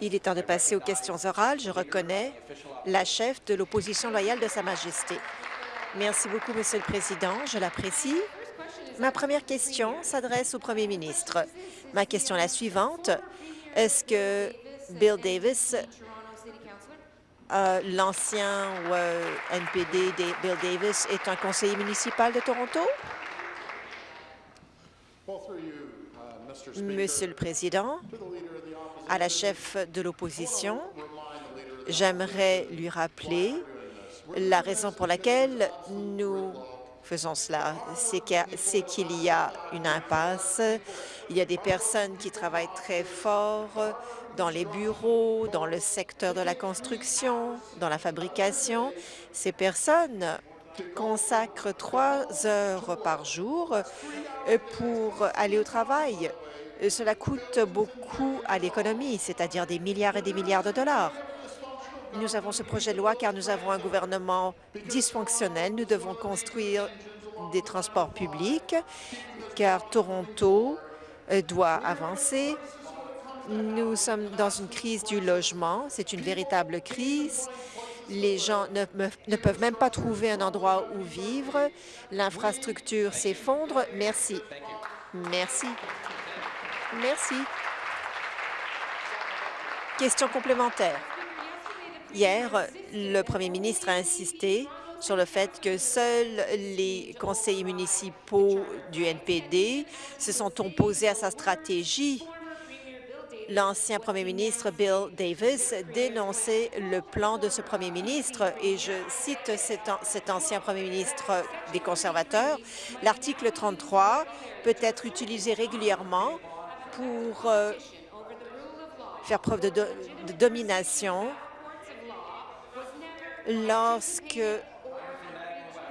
Il est temps de passer aux questions orales. Je reconnais la chef de l'opposition loyale de Sa Majesté. Merci beaucoup, Monsieur le Président. Je l'apprécie. Ma première question s'adresse au Premier ministre. Ma question est la suivante. Est-ce que Bill Davis, euh, l'ancien euh, NPD Bill Davis, est un conseiller municipal de Toronto? Monsieur le Président, à la chef de l'opposition, j'aimerais lui rappeler la raison pour laquelle nous faisons cela, c'est qu'il y a une impasse. Il y a des personnes qui travaillent très fort dans les bureaux, dans le secteur de la construction, dans la fabrication. Ces personnes consacrent trois heures par jour pour aller au travail. Cela coûte beaucoup à l'économie, c'est-à-dire des milliards et des milliards de dollars. Nous avons ce projet de loi car nous avons un gouvernement dysfonctionnel. Nous devons construire des transports publics car Toronto euh, doit avancer. Nous sommes dans une crise du logement. C'est une véritable crise. Les gens ne, peuvent même pas trouver un endroit où vivre. L'infrastructure s'effondre. Merci. Merci. Merci. Question complémentaire. Hier, le premier ministre a insisté sur le fait que seuls les conseillers municipaux du NPD se sont opposés à sa stratégie. L'ancien premier ministre Bill Davis dénonçait le plan de ce premier ministre et je cite cet, ancien premier ministre des conservateurs. L'article 33 peut être utilisé régulièrement pour euh, faire preuve de domination lorsque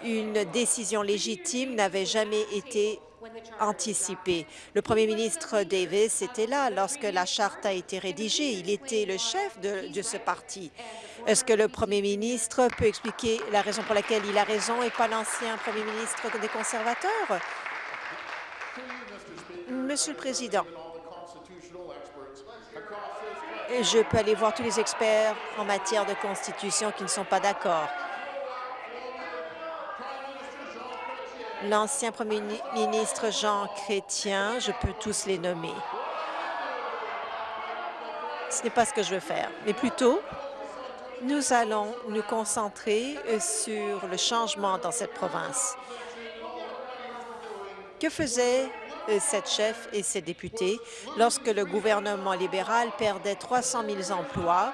une décision légitime n'avait jamais été anticipée. Le premier ministre Davis était là lorsque la charte a été rédigée. Il était le chef de, de ce parti. Est-ce que le premier ministre peut expliquer la raison pour laquelle il a raison et pas l'ancien premier ministre des conservateurs? Monsieur le Président, je peux aller voir tous les experts en matière de constitution qui ne sont pas d'accord. L'ancien premier ministre Jean Chrétien, je peux tous les nommer. Ce n'est pas ce que je veux faire, mais plutôt, nous allons nous concentrer euh, sur le changement dans cette province. Que faisait euh, cette chef et ses députés lorsque le gouvernement libéral perdait 300 000 emplois,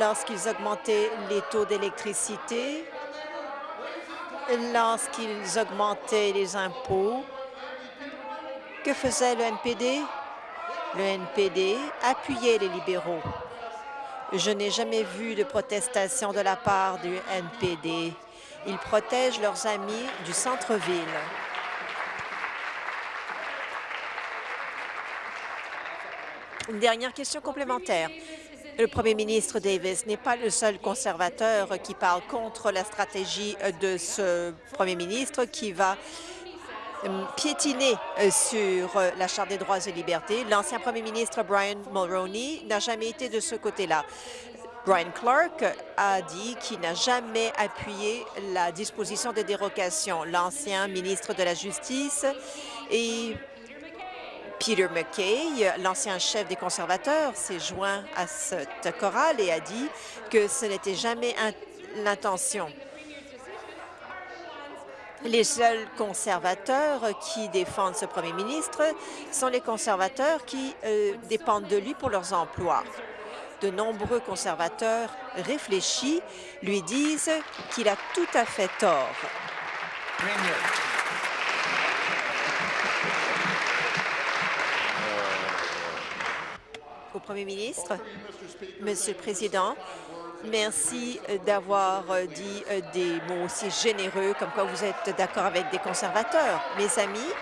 lorsqu'ils augmentaient les taux d'électricité, lorsqu'ils augmentaient les impôts. Que faisait le NPD? Le NPD appuyait les libéraux. Je n'ai jamais vu de protestation de la part du NPD. Ils protègent leurs amis du centre-ville. Une dernière question complémentaire. Le premier ministre Davis n'est pas le seul conservateur qui parle contre la stratégie de ce premier ministre qui va euh, piétiner euh, sur euh, la Charte des droits et libertés. L'ancien premier ministre Brian Mulroney n'a jamais été de ce côté-là. Brian Clark a dit qu'il n'a jamais appuyé la disposition de dérogation. L'ancien ministre de la Justice et Peter McKay, l'ancien chef des conservateurs, s'est joint à cette chorale et a dit que ce n'était jamais l'intention. Les seuls conservateurs qui défendent ce premier ministre sont les conservateurs qui euh, dépendent de lui pour leurs emplois. De nombreux conservateurs réfléchis lui disent qu'il a tout à fait tort. Au Premier ministre. Monsieur le Président, merci d'avoir dit des mots aussi généreux comme quoi vous êtes d'accord avec des conservateurs. Mes amis,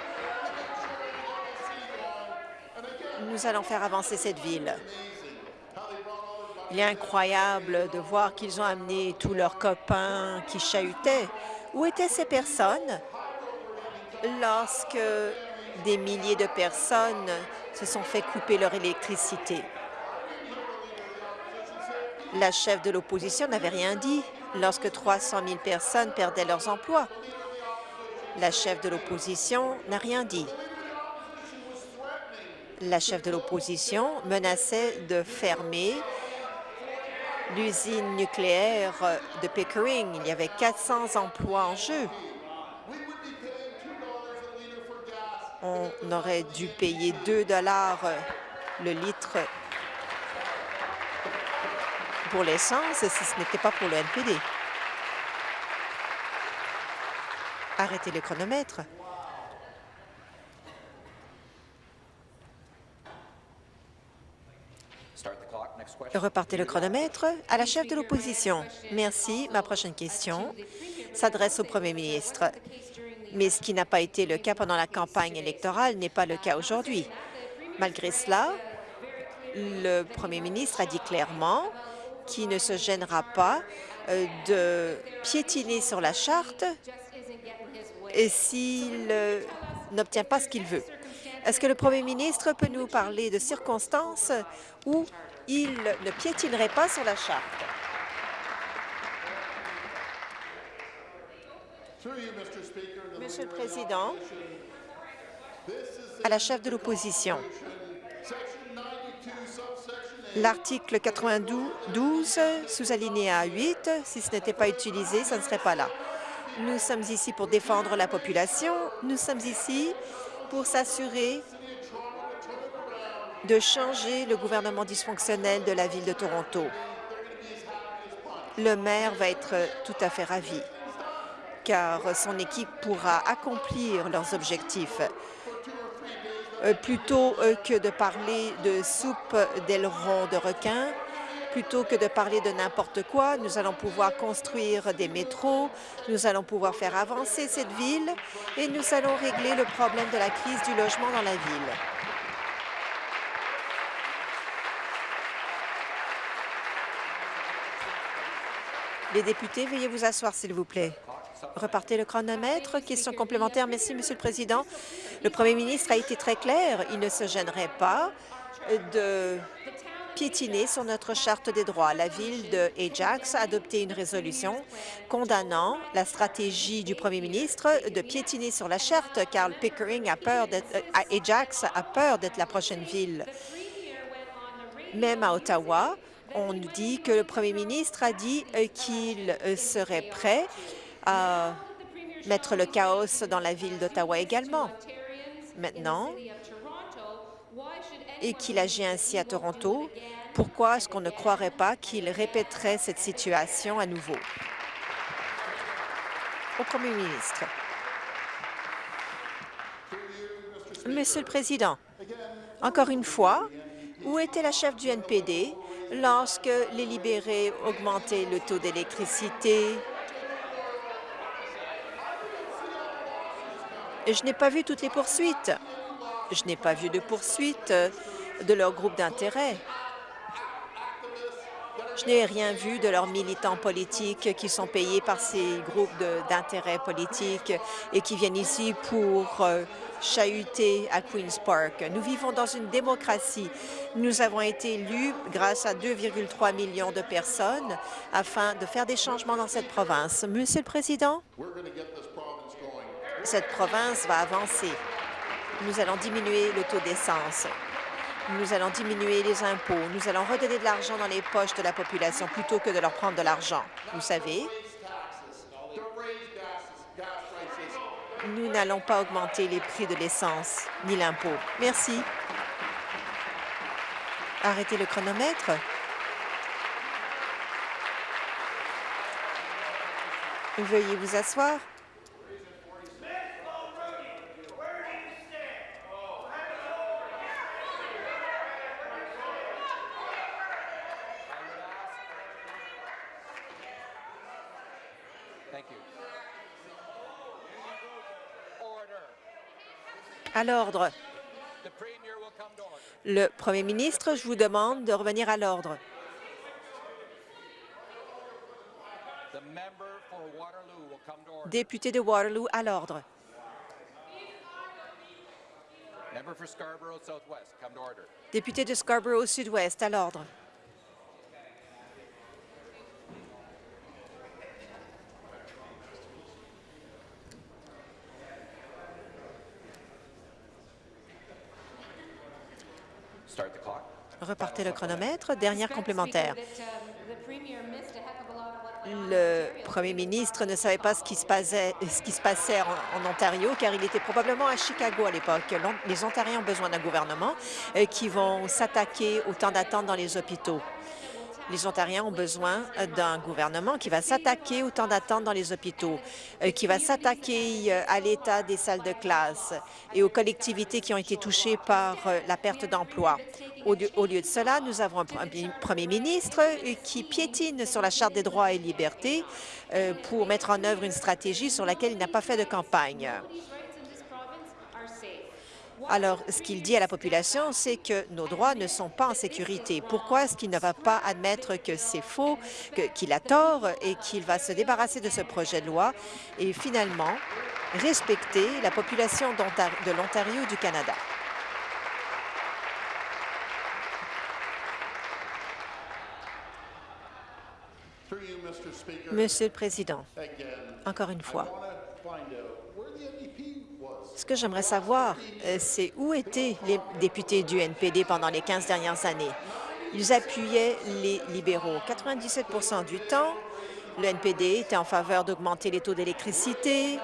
nous allons faire avancer cette ville. Il est incroyable de voir qu'ils ont amené tous leurs copains qui chahutaient. Où étaient ces personnes lorsque Des milliers de personnes se sont fait couper leur électricité. La chef de l'opposition n'avait rien dit lorsque 300 000 personnes perdaient leurs emplois. La chef de l'opposition n'a rien dit. La chef de l'opposition menaçait de fermer l'usine nucléaire de Pickering. Il y avait 400 emplois en jeu. On aurait dû payer 2 dollars le litre pour l'essence si ce n'était pas pour le NPD. Arrêtez le chronomètre. Repartez le chronomètre à la chef de l'opposition. Merci. Ma prochaine question s'adresse au premier ministre. Mais ce qui n'a pas été le cas pendant la campagne électorale n'est pas le cas aujourd'hui. Malgré cela, le premier ministre a dit clairement qu'il ne se gênera pas euh, de piétiner sur la charte s'il euh, n'obtient pas ce qu'il veut. Est-ce que le premier ministre peut nous parler de circonstances où il ne piétinerait pas sur la charte? Monsieur le Président, à la chef de l'opposition, l'article 92, sous-alinéa 8, si ce n'était pas utilisé, ça ne serait pas là. Nous sommes ici pour défendre la population. Nous sommes ici pour s'assurer de changer le gouvernement dysfonctionnel de la Ville de Toronto. Le maire va être tout à fait ravi, car son équipe pourra accomplir leurs objectifs. Euh, plutôt euh, que de parler de soupe d'ailerons de requin, plutôt que de parler de n'importe quoi, nous allons pouvoir construire des métros, nous allons pouvoir faire avancer cette ville et nous allons régler le problème de la crise du logement dans la ville. Les députés, veuillez vous asseoir, s'il vous plaît. Repartez le chronomètre. Question complémentaire. Merci, Monsieur le Président. Le Premier ministre a été très clair. Il ne se gênerait pas de piétiner sur notre charte des droits. La ville de Ajax a adopté une résolution condamnant la stratégie du premier ministre de piétiner sur la charte, car Pickering a peur d'être, euh, Ajax a peur d'être la prochaine ville. Même à Ottawa, on dit que le premier ministre a dit euh, qu'il euh, serait prêt à mettre le chaos dans la ville d'Ottawa également. Maintenant, et qu'il agit ainsi à Toronto, pourquoi est-ce qu'on ne croirait pas qu'il répéterait cette situation à nouveau? Au premier ministre. Monsieur le Président, encore une fois, où était la chef du NPD lorsque les libérés augmentaient le taux d'électricité? Je n'ai pas vu toutes les poursuites. Je n'ai pas vu de poursuites de leur groupe d'intérêt. Je n'ai rien vu de leurs militants politiques qui sont payés par ces groupes d'intérêt politiques et qui viennent ici pour euh, chahuté à Queen's Park. Nous vivons dans une démocratie. Nous avons été élus grâce à 2,3 millions de personnes afin de faire des changements dans cette province. Monsieur le Président, cette province va avancer. Nous allons diminuer le taux d'essence. Nous allons diminuer les impôts. Nous allons redonner de l'argent dans les poches de la population plutôt que de leur prendre de l'argent. Vous savez, nous n'allons pas augmenter les prix de l'essence ni l'impôt. Merci. Arrêtez le chronomètre. Veuillez vous asseoir. À l'ordre. Le Premier ministre, je vous demande de revenir à l'ordre. Député de Waterloo, à l'ordre. Député de Scarborough Sud-Ouest, à l'ordre. Repartez le chronomètre. Dernière complémentaire. Le premier ministre ne savait pas ce qui se passait, ce qui se passait en, en, Ontario, car il était probablement à Chicago à l'époque. Les Ontariens ont besoin d'un gouvernement euh, qui vont s'attaquer au temps d'attente dans les hôpitaux. Les Ontariens ont besoin d'un gouvernement qui va s'attaquer au temps d'attente dans les hôpitaux, euh, qui va s'attaquer euh, à l'état des salles de classe et aux collectivités qui ont été touchées par euh, la perte d'emploi. Au, lieu de cela, nous avons un premier ministre qui piétine sur la Charte des droits et libertés pour mettre en œuvre une stratégie sur laquelle il n'a pas fait de campagne. Alors, ce qu'il dit à la population, c'est que nos droits ne sont pas en sécurité. Pourquoi est-ce qu'il ne va pas admettre que c'est faux, qu'il a tort et qu'il va se débarrasser de ce projet de loi et finalement respecter la population de l'Ontario et du Canada? Monsieur le Président, encore une fois, ce que j'aimerais savoir, euh, c'est où étaient les députés du NPD pendant les 15 dernières années? Ils appuyaient les libéraux. 97% du temps, le NPD était en faveur d'augmenter les taux d'électricité,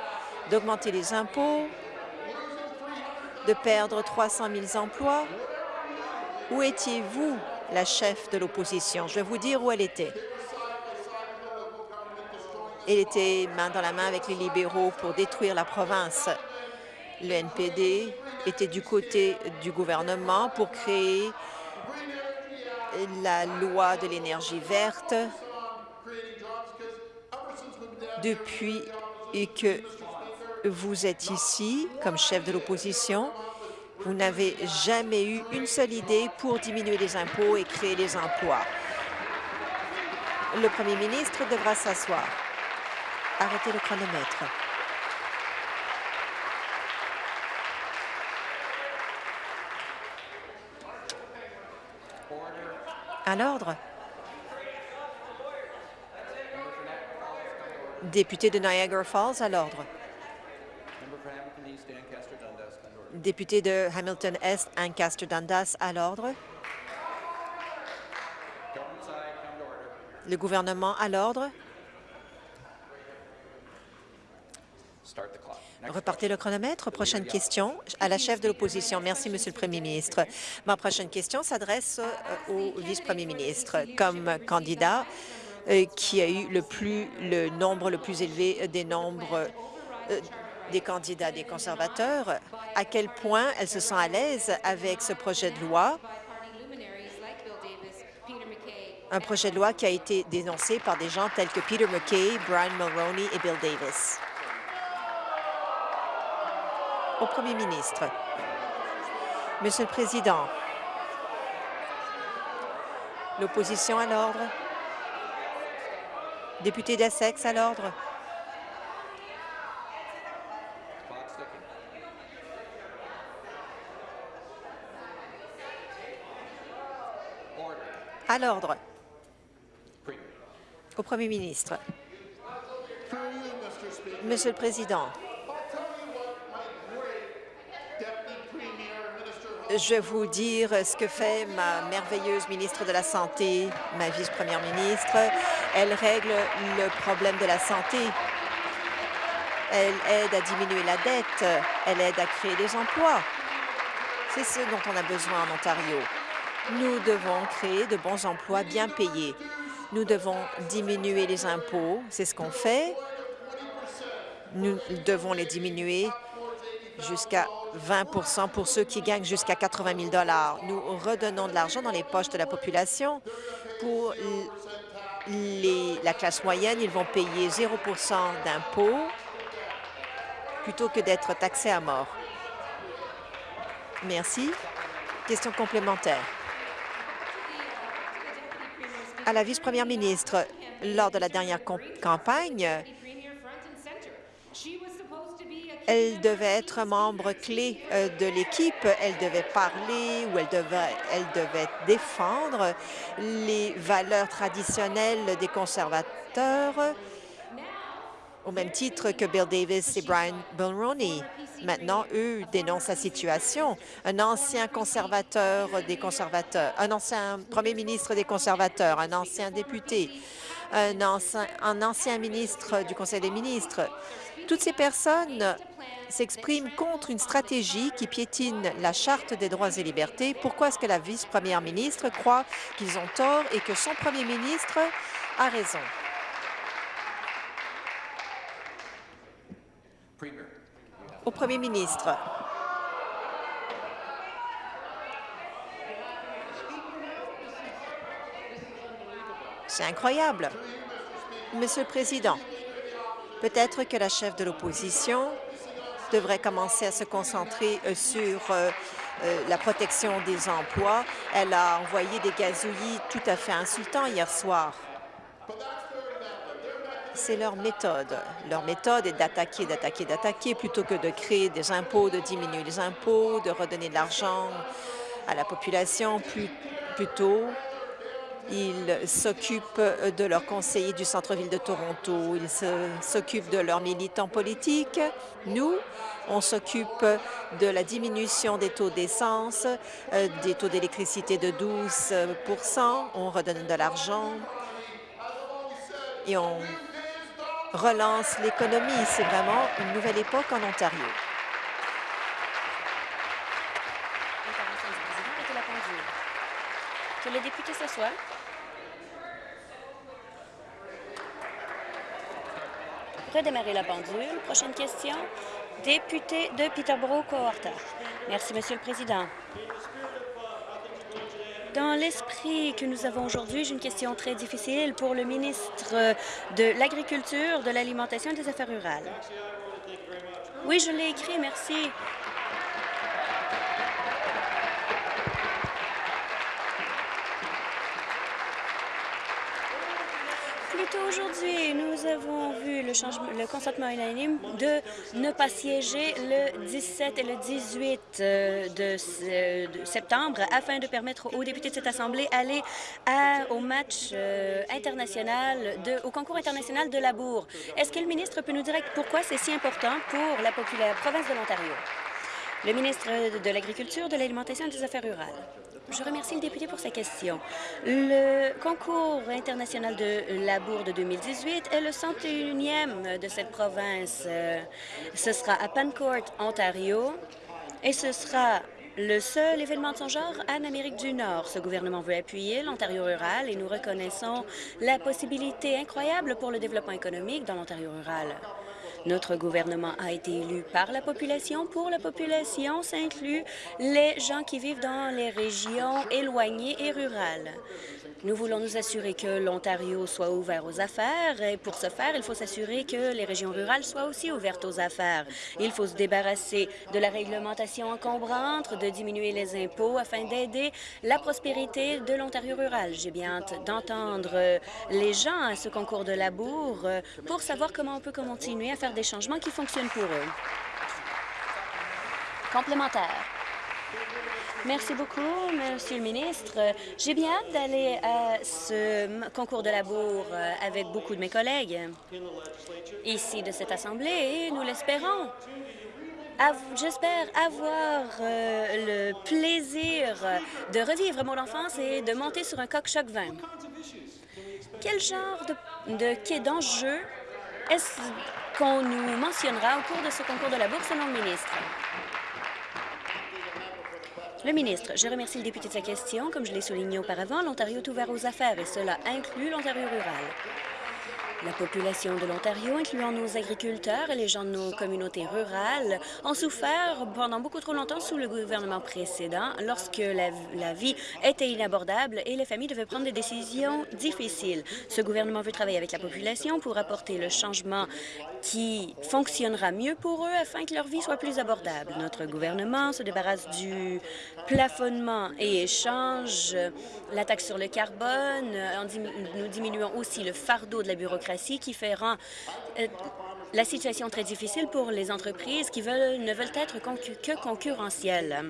d'augmenter les impôts, de perdre 300 000 emplois. Où étiez-vous, la chef de l'opposition? Je vais vous dire où elle était. Elle était main dans la main avec les libéraux pour détruire la province le NPD était du côté du gouvernement pour créer la loi de l'énergie verte depuis que vous êtes ici comme chef de l'opposition, vous n'avez jamais eu une seule idée pour diminuer les impôts et créer des emplois. Le premier ministre devra s'asseoir. Arrêtez le chronomètre. À l'ordre. Député de Niagara Falls, à l'ordre. Député de Hamilton Est, Ancaster Dundas, à l'ordre. Le gouvernement à l'ordre. Repartez le chronomètre. Prochaine question à la chef de l'opposition. Merci, Monsieur le Premier ministre. Ma prochaine question s'adresse euh, au vice-premier ministre. Comme candidat euh, qui a eu le, plus, le nombre le plus élevé des nombres euh, des candidats des conservateurs, à quel point elle se sent à l'aise avec ce projet de loi? Un projet de loi qui a été dénoncé par des gens tels que Peter McKay, Brian Mulroney et Bill Davis au Premier ministre. Monsieur le Président, l'opposition à l'ordre. Député d'Essex à l'ordre. À l'ordre. Au Premier ministre. Monsieur le Président, je vais vous dire ce que fait ma merveilleuse ministre de la Santé, ma vice-première ministre. Elle règle le problème de la santé. Elle aide à diminuer la dette. Elle aide à créer des emplois. C'est ce dont on a besoin en Ontario. Nous devons créer de bons emplois bien payés. Nous devons diminuer les impôts. C'est ce qu'on fait. Nous devons les diminuer jusqu'à 20% pour ceux qui gagnent jusqu'à 80 000 Nous redonnons de l'argent dans les poches de la population. Pour la classe moyenne, ils vont payer 0% d'impôts plutôt que d'être taxés à mort. Merci. Question complémentaire. À la vice-première ministre, lors de la dernière campagne, Elle devait être membre clé euh, de l'équipe. Elle devait parler ou elle devait, défendre les valeurs traditionnelles des conservateurs au même titre que Bill Davis et Brian Mulroney. Maintenant, eux dénoncent la situation. Un ancien conservateur des conservateurs, un ancien premier ministre des conservateurs, un ancien député, un ancien ministre du Conseil des ministres. Toutes ces personnes s'expriment contre une stratégie qui piétine la Charte des droits et libertés. Pourquoi est-ce que la vice-première ministre croit qu'ils ont tort et que son premier ministre a raison? au Premier ministre. C'est incroyable. Monsieur le Président, peut-être que la chef de l'opposition devrait commencer à se concentrer euh, sur euh, euh, la protection des emplois. Elle a envoyé des gazouillis tout à fait insultants hier soir c'est leur méthode. Leur méthode est d'attaquer, d'attaquer, d'attaquer, plutôt que de créer des impôts, de diminuer les impôts, de redonner de l'argent à la population. plutôt, ils s'occupent de leurs conseillers du centre-ville de Toronto. Ils s'occupent de leurs militants politiques. Nous, on s'occupe de la diminution des taux d'essence, euh, des taux d'électricité de 12% On redonne de l'argent et on relance l'économie. C'est vraiment une nouvelle époque en Ontario. Que le député s'assoie. Redémarrer la pendule. Prochaine question. Député de Peterborough-Cohorta. Merci, Monsieur le Président. Dans l'esprit que nous avons aujourd'hui, j'ai une question très difficile pour le ministre de l'Agriculture, de l'Alimentation et des Affaires rurales. Oui, je l'ai écrit, merci. aujourd'hui, nous avons vu le, changement, le consentement unanime de ne pas siéger le 17 et le 18 euh, de, septembre afin de permettre aux députés de cette Assemblée d'aller au match euh, international, au concours international de la Bourg. Est-ce que le ministre peut nous dire pourquoi c'est si important pour la, la province de l'Ontario? Le ministre de l'Agriculture, de l'Alimentation et des Affaires rurales. Je remercie le député pour sa question. Le concours international de la Bourg de 2018 est le 101e de cette province. Ce sera à Pancourt, Ontario, et ce sera le seul événement de son genre en Amérique du Nord. Ce gouvernement veut appuyer l'Ontario rural et nous reconnaissons la possibilité incroyable pour le développement économique dans l'Ontario rural. Notre gouvernement a été élu par la population. Pour la population, ça inclut les gens qui vivent dans les régions éloignées et rurales. Nous voulons nous assurer que l'Ontario soit ouvert aux affaires et pour ce faire, il faut s'assurer que les régions rurales soient aussi ouvertes aux affaires. Il faut se débarrasser de la réglementation encombrante, de diminuer les impôts afin d'aider la prospérité de l'Ontario rural. J'ai bien hâte d'entendre les gens à ce concours de labour pour savoir comment on peut continuer à faire des changements qui fonctionnent pour eux. Complémentaire. Merci beaucoup, Monsieur le ministre. J'ai bien hâte d'aller à ce concours de labour euh, avec beaucoup de mes collègues ici de cette Assemblée et nous l'espérons. J'espère avoir euh, le plaisir de revivre mon enfance et de monter sur un coq-choc 20. Quel genre d'enjeu de, est-ce qu'on nous mentionnera au cours de ce concours de labour selon le ministre? Le ministre, je remercie le député de sa question. Comme je l'ai souligné auparavant, l'Ontario est ouvert aux affaires et cela inclut l'Ontario rural. La population de l'Ontario, incluant nos agriculteurs et les gens de nos communautés rurales, ont souffert pendant beaucoup trop longtemps sous le gouvernement précédent lorsque la, vie était inabordable et les familles devaient prendre des décisions difficiles. Ce gouvernement veut travailler avec la population pour apporter le changement qui fonctionnera mieux pour eux afin que leur vie soit plus abordable. Notre gouvernement se débarrasse du plafonnement et échange la taxe sur le carbone. nous diminuons aussi le fardeau de la bureaucratie qui rend, euh, la situation très difficile pour les entreprises qui ne veulent être que concurrentielles.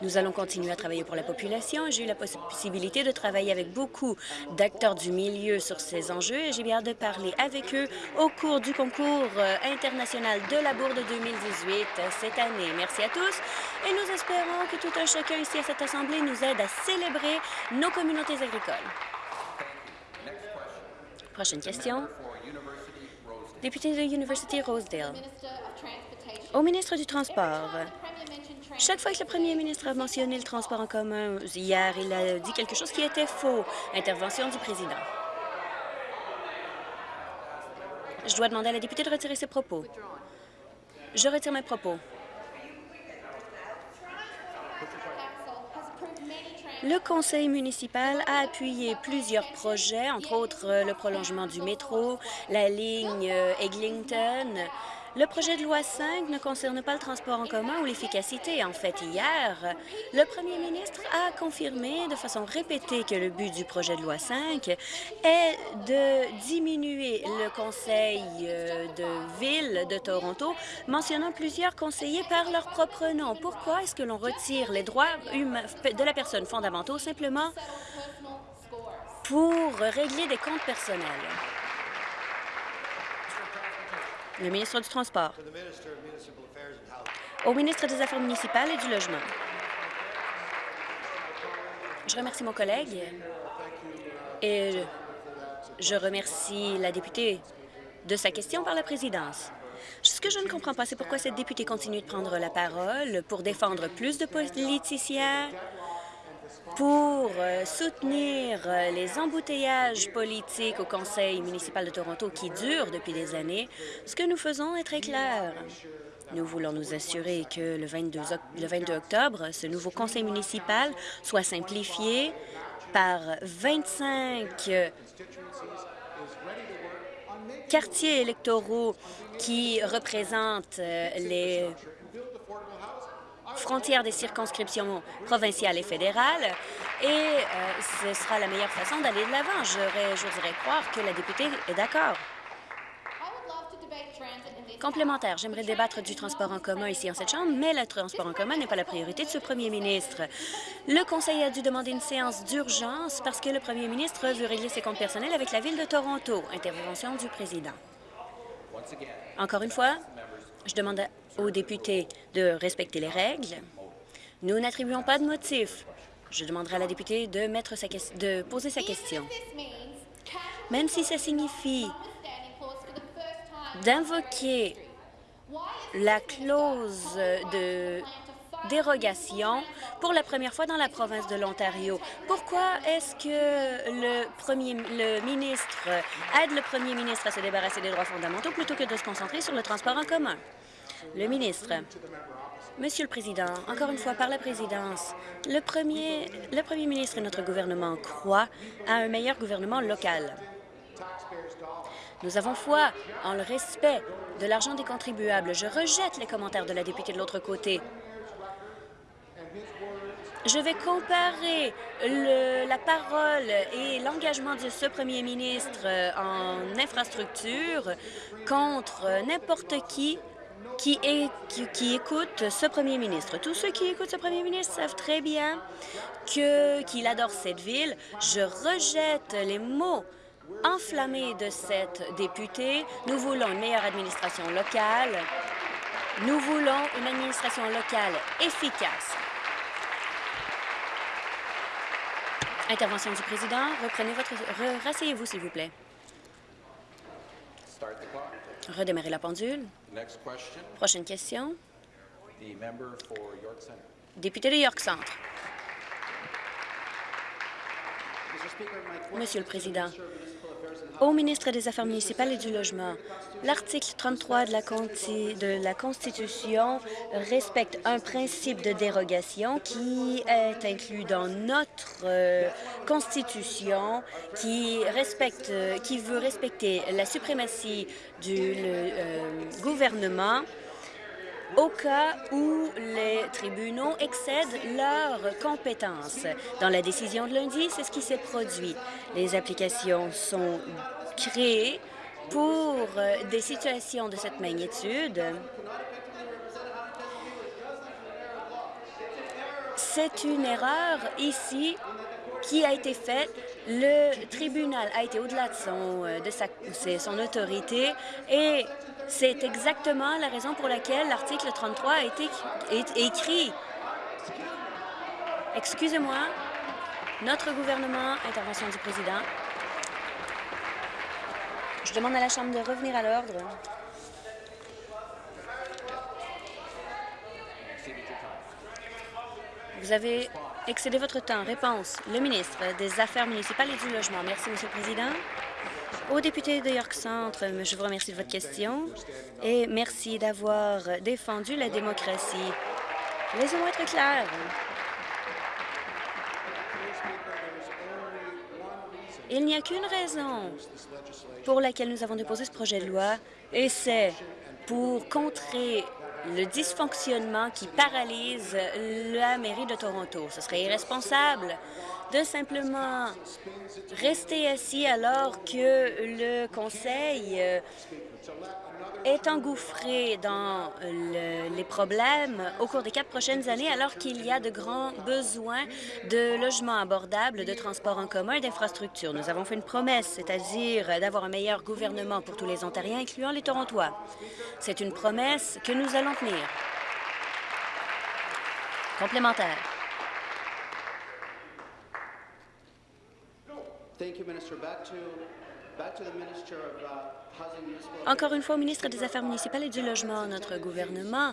Nous allons continuer à travailler pour la population. J'ai eu la possibilité de travailler avec beaucoup d'acteurs du milieu sur ces enjeux et j'ai bien hâte de parler avec eux au cours du concours euh, international de la Bourde 2018 cette année. Merci à tous et nous espérons que tout un chacun ici à cette Assemblée nous aide à célébrer nos communautés agricoles. Prochaine question. Député de University Rosedale. Au ministre du Transport, chaque fois que le premier ministre a mentionné le transport en commun, hier, il a dit quelque chose qui était faux. Intervention du président. Je dois demander à la députée de retirer ses propos. Je retire mes propos. Le conseil municipal a appuyé plusieurs projets, entre autres le prolongement du métro, la ligne euh, Eglinton, le projet de loi 5 ne concerne pas le transport en commun ou l'efficacité. En fait, hier, le premier ministre a confirmé de façon répétée que le but du projet de loi 5 est de diminuer le conseil euh, de ville de Toronto, mentionnant plusieurs conseillers par leur propre nom. Pourquoi est-ce que l'on retire les droits de la personne fondamentaux simplement pour régler des comptes personnels? Le ministre du Transport. Au ministre des Affaires municipales et du Logement. Je remercie mon collègue et je remercie la députée de sa question par la présidence. Ce que je ne comprends pas, c'est pourquoi cette députée continue de prendre la parole pour défendre plus de politiciens, pour euh, soutenir euh, les embouteillages politiques au Conseil municipal de Toronto qui durent depuis des années, ce que nous faisons est très clair. Nous voulons nous assurer que le 22, le 22 octobre, ce nouveau conseil municipal soit simplifié par 25 quartiers électoraux qui représentent euh, les frontières des circonscriptions provinciales et fédérales, et euh, ce sera la meilleure façon d'aller de l'avant. J'oserais croire que la députée est d'accord. Complémentaire, j'aimerais débattre du transport en commun ici en cette Chambre, mais le transport en commun n'est pas la priorité de ce premier ministre. Le Conseil a dû demander une séance d'urgence parce que le premier ministre veut régler ses comptes personnels avec la Ville de Toronto. Intervention du président. Encore une fois, je demande aux députés de respecter les règles. Nous n'attribuons pas de motif. Je demanderai à la députée de, mettre sa de poser sa question. Même si ça signifie d'invoquer la clause de dérogation pour la première fois dans la province de l'Ontario. Pourquoi est-ce que le, premier, le ministre aide le premier ministre à se débarrasser des droits fondamentaux plutôt que de se concentrer sur le transport en commun? Le ministre. Monsieur le Président, encore une fois, par la présidence, le premier, le premier ministre et notre gouvernement croient à un meilleur gouvernement local. Nous avons foi en le respect de l'argent des contribuables. Je rejette les commentaires de la députée de l'autre côté. Je vais comparer la parole et l'engagement de ce premier ministre en infrastructure contre n'importe qui qui, qui, écoutent ce premier ministre. Tous ceux qui écoutent ce premier ministre savent très bien qu'il adore cette ville. Je rejette les mots enflammés de cette députée. Nous voulons une meilleure administration locale. Nous voulons une administration locale efficace. Intervention du président. Reprenez votre... Rasseyez-vous, s'il vous plaît. Redémarrer la pendule. Prochaine question. Député de York Centre. Monsieur le Président, au ministre des Affaires municipales et du Logement, l'article 33 de la, Constitution respecte un principe de dérogation qui est inclus dans notre euh, Constitution, qui, respecte, qui veut respecter la suprématie du euh, gouvernement au cas où les tribunaux excèdent leurs compétences. Dans la décision de lundi, c'est ce qui s'est produit. Les applications sont créées pour euh, des situations de cette magnitude, c'est une erreur ici qui a été faite. Le tribunal a été au-delà de, son, euh, son autorité et c'est exactement la raison pour laquelle l'article 33 a été écrit. Excusez-moi, notre gouvernement, intervention du président. Je demande à la Chambre de revenir à l'ordre. Vous avez excédé votre temps. Réponse. Le ministre des Affaires municipales et du Logement. Merci, Monsieur le Président. Au député de York Centre, je vous remercie de votre question et merci d'avoir défendu la démocratie. Laissez-moi être clair. Il n'y a qu'une raison pour laquelle nous avons déposé ce projet de loi, et c'est pour contrer le dysfonctionnement qui paralyse la mairie de Toronto. Ce serait irresponsable de simplement rester assis alors que le Conseil euh, est engouffré dans les problèmes au cours des quatre prochaines années, alors qu'il y a de grands besoins de logements abordables, de transports en commun et d'infrastructures. Nous avons fait une promesse, c'est-à-dire d'avoir un meilleur gouvernement pour tous les Ontariens, incluant les Torontois. C'est une promesse que nous allons tenir. Complémentaire. Encore une fois, au ministre des Affaires municipales et du Logement, notre gouvernement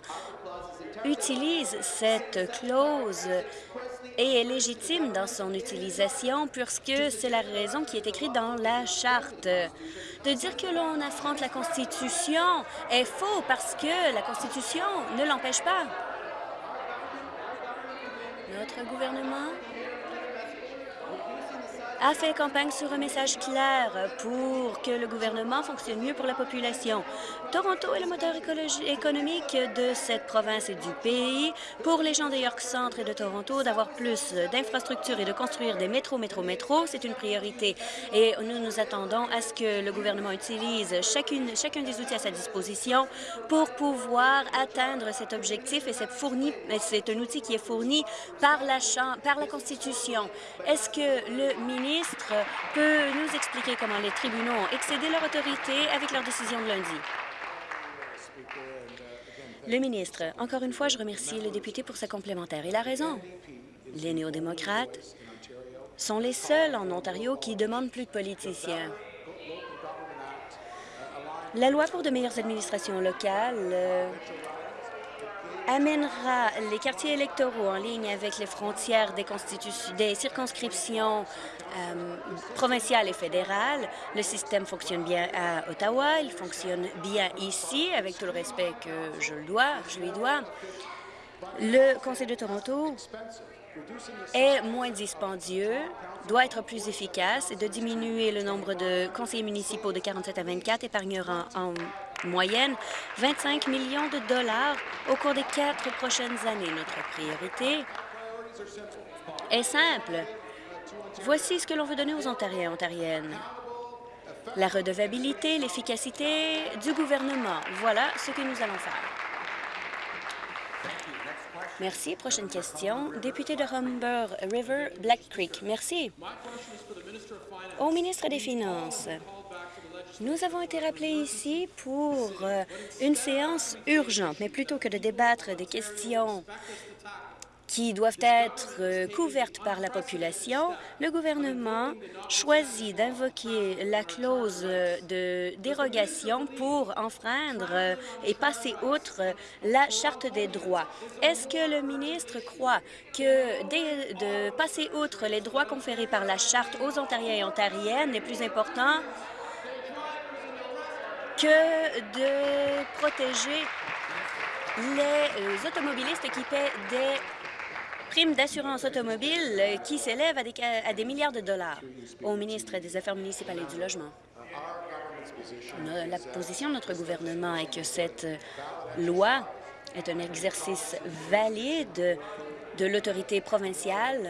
utilise cette clause et est légitime dans son utilisation puisque c'est la raison qui est écrite dans la Charte. De dire que l'on affronte la Constitution est faux parce que la Constitution ne l'empêche pas. Notre gouvernement a fait campagne sur un message clair pour que le gouvernement fonctionne mieux pour la population. Toronto est le moteur économique de cette province et du pays. Pour les gens de York Centre et de Toronto, d'avoir plus d'infrastructures et de construire des métros, métros, métros, c'est une priorité. Et nous nous attendons à ce que le gouvernement utilise chacune, chacun des outils à sa disposition pour pouvoir atteindre cet objectif. Et c'est un outil qui est fourni par la, par la Constitution. Est-ce que le ministre ministre peut nous expliquer comment les tribunaux ont excédé leur autorité avec leur décision de lundi. Le ministre, encore une fois, je remercie le député pour sa complémentaire. Il a raison. Les néo-démocrates sont les seuls en Ontario qui demandent plus de politiciens. La loi pour de meilleures administrations locales euh, amènera les quartiers électoraux en ligne avec les frontières des, circonscriptions euh, provinciales et fédérales. Le système fonctionne bien à Ottawa, il fonctionne bien ici, avec tout le respect que je, le dois, je lui dois. Le Conseil de Toronto est moins dispendieux, doit être plus efficace et de diminuer le nombre de conseillers municipaux de 47 à 24 épargnera en moyenne 25 millions de dollars au cours des quatre prochaines années. Notre priorité est simple. Voici ce que l'on veut donner aux Ontariens et Ontariennes. La redevabilité, l'efficacité du gouvernement. Voilà ce que nous allons faire. Merci. Prochaine question. Député de Humber River, Black Creek. Merci. Au ministre des Finances, nous avons été rappelés ici pour euh, une séance urgente, mais plutôt que de débattre des questions qui doivent être euh, couvertes par la population, le gouvernement choisit d'invoquer la clause de dérogation pour enfreindre euh, et passer outre la Charte des droits. Est-ce que le ministre croit que de passer outre les droits conférés par la Charte aux Ontariens et Ontariennes est plus important que de protéger les euh, automobilistes qui paient des primes d'assurance automobile qui s'élèvent à des, à des milliards de dollars au ministre des Affaires municipales et du Logement. La position de notre gouvernement est que cette loi est un exercice valide de l'autorité provinciale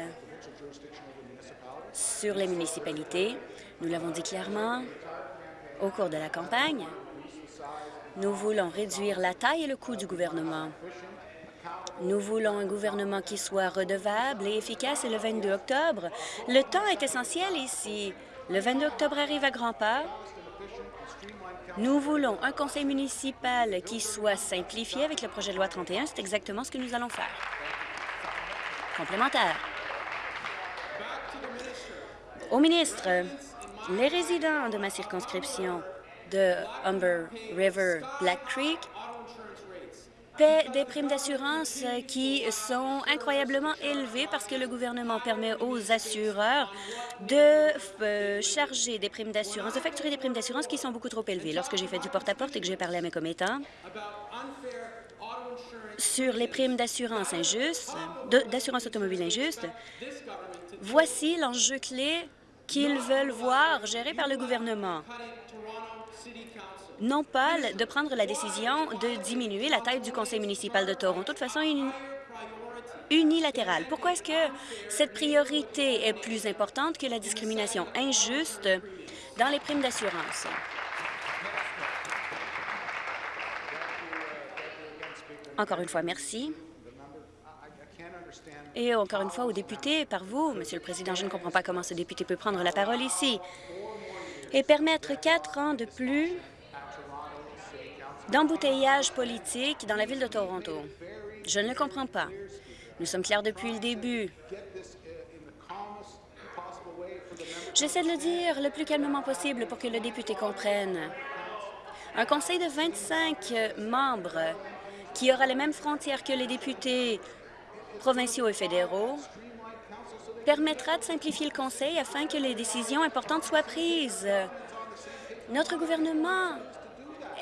sur les municipalités. Nous l'avons dit clairement, Au cours de la campagne, nous voulons réduire la taille et le coût du gouvernement. Nous voulons un gouvernement qui soit redevable et efficace et le 22 octobre. Le temps est essentiel ici. Le 22 octobre arrive à grands pas. Nous voulons un conseil municipal qui soit simplifié avec le projet de loi 31. C'est exactement ce que nous allons faire. Complémentaire. Au ministre, les résidents de ma circonscription de Humber River Black Creek paient des primes d'assurance qui sont incroyablement élevées parce que le gouvernement permet aux assureurs de euh, charger des primes d'assurance, de facturer des primes d'assurance qui sont beaucoup trop élevées. Lorsque j'ai fait du porte-à-porte et que j'ai parlé à mes commettants sur les primes d'assurance injustes, d'assurance automobile injuste, voici l'enjeu clé qu'ils veulent voir géré par le gouvernement. Non pas de prendre la décision de diminuer la taille du conseil municipal de Toronto de façon unilatérale. Pourquoi est-ce que cette priorité est plus importante que la discrimination injuste dans les primes d'assurance? Encore une fois, merci. Et encore une fois, aux députés, par vous, Monsieur le Président, je ne comprends pas comment ce député peut prendre la parole ici et permettre quatre ans de plus d'embouteillage politique dans la ville de Toronto. Je ne le comprends pas. Nous sommes clairs depuis le début. J'essaie de le dire le plus calmement possible pour que le député comprenne. Un conseil de 25 membres qui aura les mêmes frontières que les députés provinciaux et fédéraux permettra de simplifier le Conseil afin que les décisions importantes soient prises. Notre gouvernement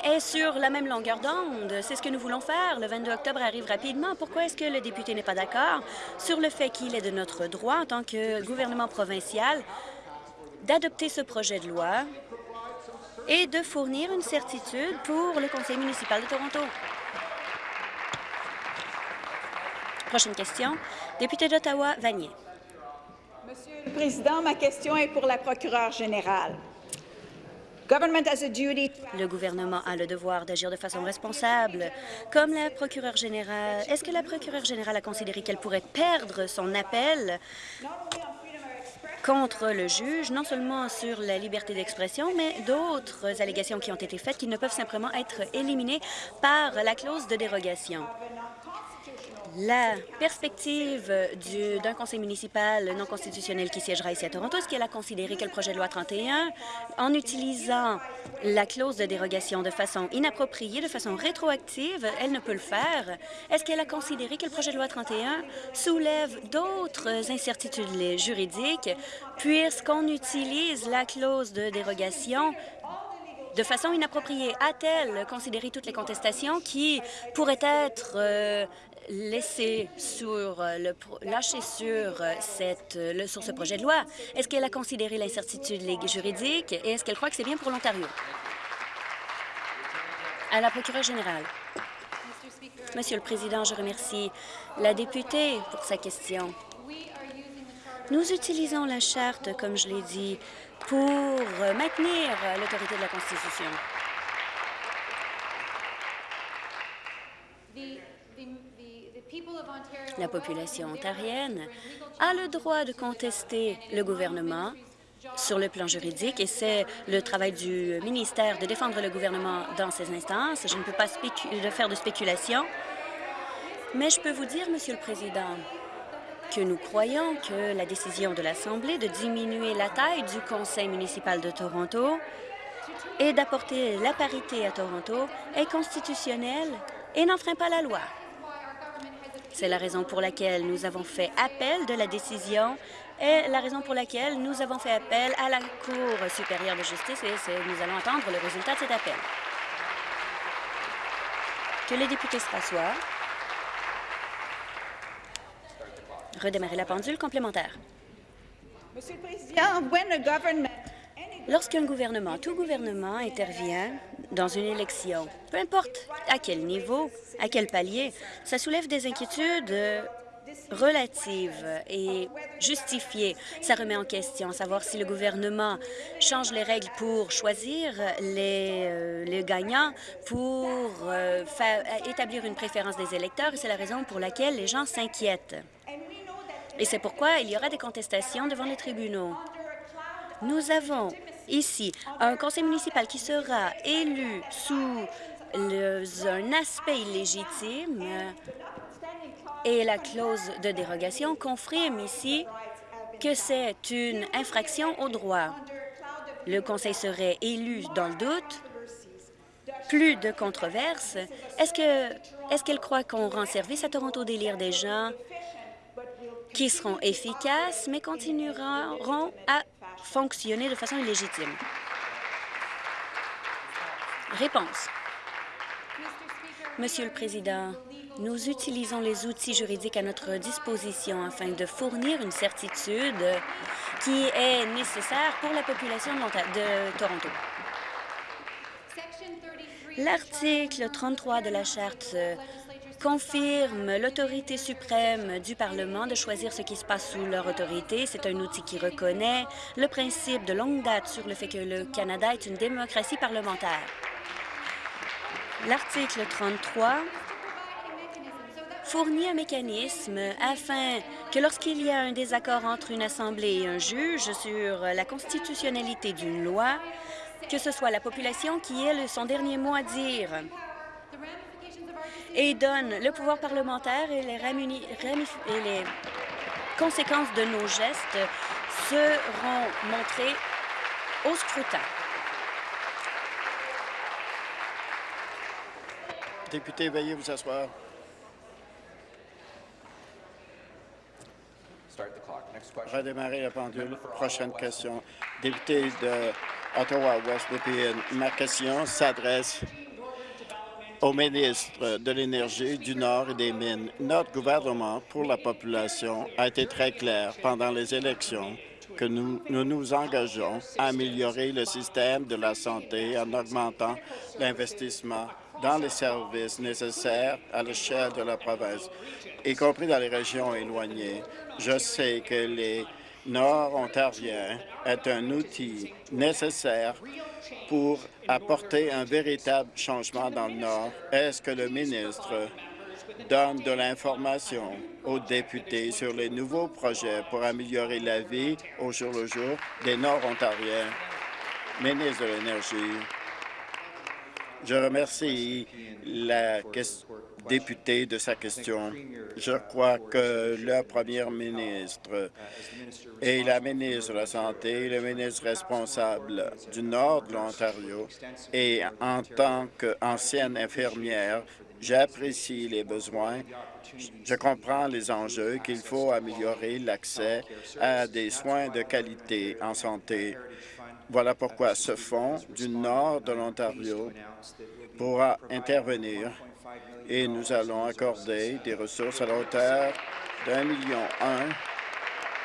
est sur la même longueur d'onde. C'est ce que nous voulons faire. Le 22 octobre arrive rapidement. Pourquoi est-ce que le député n'est pas d'accord sur le fait qu'il est de notre droit, en tant que gouvernement provincial, d'adopter ce projet de loi et de fournir une certitude pour le conseil municipal de Toronto? Prochaine question. Député d'Ottawa, Vanier. Monsieur le Président, ma question est pour la procureure générale. Le gouvernement a le devoir d'agir de façon responsable. Comme la procureure générale, est-ce que la procureure générale a considéré qu'elle pourrait perdre son appel contre le juge, non seulement sur la liberté d'expression, mais d'autres allégations qui ont été faites qui ne peuvent simplement être éliminées par la clause de dérogation? La perspective d'un conseil municipal non constitutionnel qui siégera ici à Toronto, est-ce qu'elle a considéré que le projet de loi 31, en utilisant la clause de dérogation de façon inappropriée, de façon rétroactive, elle ne peut le faire? Est-ce qu'elle a considéré que le projet de loi 31 soulève d'autres incertitudes juridiques puisqu'on utilise la clause de dérogation de façon inappropriée? A-t-elle considéré toutes les contestations qui pourraient être euh, laisser sur euh, le lâcher sur euh, cette le, sur ce projet de loi? Est-ce qu'elle a considéré l'incertitude juridique et est-ce qu'elle croit que c'est bien pour l'Ontario? À la procureure générale. Monsieur le Président, je remercie la députée pour sa question. Nous utilisons la Charte, comme je l'ai dit, pour maintenir l'autorité de la Constitution. La population ontarienne a le droit de contester le gouvernement sur le plan juridique et c'est le travail du ministère de défendre le gouvernement dans ces instances. Je ne peux pas faire de spéculation, mais je peux vous dire, Monsieur le Président, que nous croyons que la décision de l'Assemblée de diminuer la taille du Conseil municipal de Toronto et d'apporter la parité à Toronto est constitutionnelle et n'enfreint pas la loi. C'est la raison pour laquelle nous avons fait appel de la décision et la raison pour laquelle nous avons fait appel à la Cour supérieure de justice et nous allons attendre le résultat de cet appel. Que les députés se rassoient. Redémarrer la pendule complémentaire. Monsieur le Président, Lorsqu'un gouvernement, tout gouvernement intervient dans une élection, peu importe à quel niveau, à quel palier, ça soulève des inquiétudes relative et justifiée. Ça remet en question savoir si le gouvernement change les règles pour choisir les, euh, les gagnants, pour euh, établir une préférence des électeurs, et c'est la raison pour laquelle les gens s'inquiètent. Et c'est pourquoi il y aura des contestations devant les tribunaux. Nous avons ici un conseil municipal qui sera élu sous un aspect illégitime et la clause de dérogation confirme ici que c'est une infraction au droit. Le Conseil serait élu dans le doute. Plus de controverses. Est-ce que est-ce qu'elle croit qu'on rend service à Toronto délire des gens qui seront efficaces, mais continueront à fonctionner de façon illégitime? Réponse. Monsieur le Président, nous utilisons les outils juridiques à notre disposition afin de fournir une certitude qui est nécessaire pour la population de Toronto. L'article 33 de la Charte confirme l'autorité suprême du Parlement de choisir ce qui se passe sous leur autorité. C'est un outil qui reconnaît le principe de longue date sur le fait que le Canada est une démocratie parlementaire. L'article 33 fournit un mécanisme afin que lorsqu'il y a un désaccord entre une Assemblée et un juge sur la constitutionnalité d'une loi, que ce soit la population qui ait son dernier mot à dire et donne le pouvoir parlementaire et les, et les conséquences de nos gestes seront montrées au scrutin. Député, veuillez vous asseoir. Redémarrer la pendule. Prochaine question. Député de Ottawa-West Ma question s'adresse au ministre de l'Énergie, du Nord et des Mines. Notre gouvernement pour la population a été très clair pendant les élections que nous, nous engageons à améliorer le système de la santé en augmentant l'investissement dans les services nécessaires à l'échelle de la province, y compris dans les régions éloignées. Je sais que les Nord-Ontariens est un outil nécessaire pour apporter un véritable changement dans le Nord. Est-ce que le ministre donne de l'information aux députés sur les nouveaux projets pour améliorer la vie au jour le jour des Nord-Ontariens? Ministre de l'Énergie. Je remercie la députée de sa question. Je crois que le premier ministre et la ministre de la Santé, le ministre responsable du nord de l'Ontario, et en tant qu'ancienne infirmière, j'apprécie les besoins, je comprends les enjeux qu'il faut améliorer l'accès à des soins de qualité en santé. Voilà pourquoi ce fonds du nord de l'Ontario pourra intervenir et nous allons accorder des ressources à la hauteur d'un million un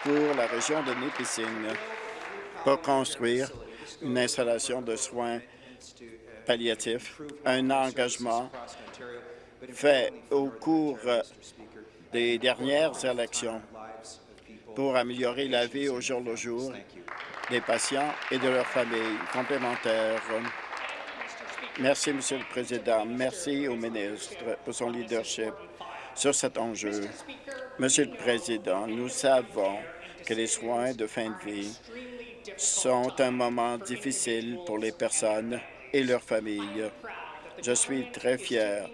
pour la région de Nipissing pour construire une installation de soins palliatifs, un engagement fait au cours des dernières élections pour améliorer la vie au jour le jour des patients et de leurs familles complémentaires. Merci, Monsieur le Président. Merci au ministre pour son leadership sur cet enjeu. Monsieur le Président, nous savons que les soins de fin de vie sont un moment difficile pour les personnes et leurs familles. Je suis très fier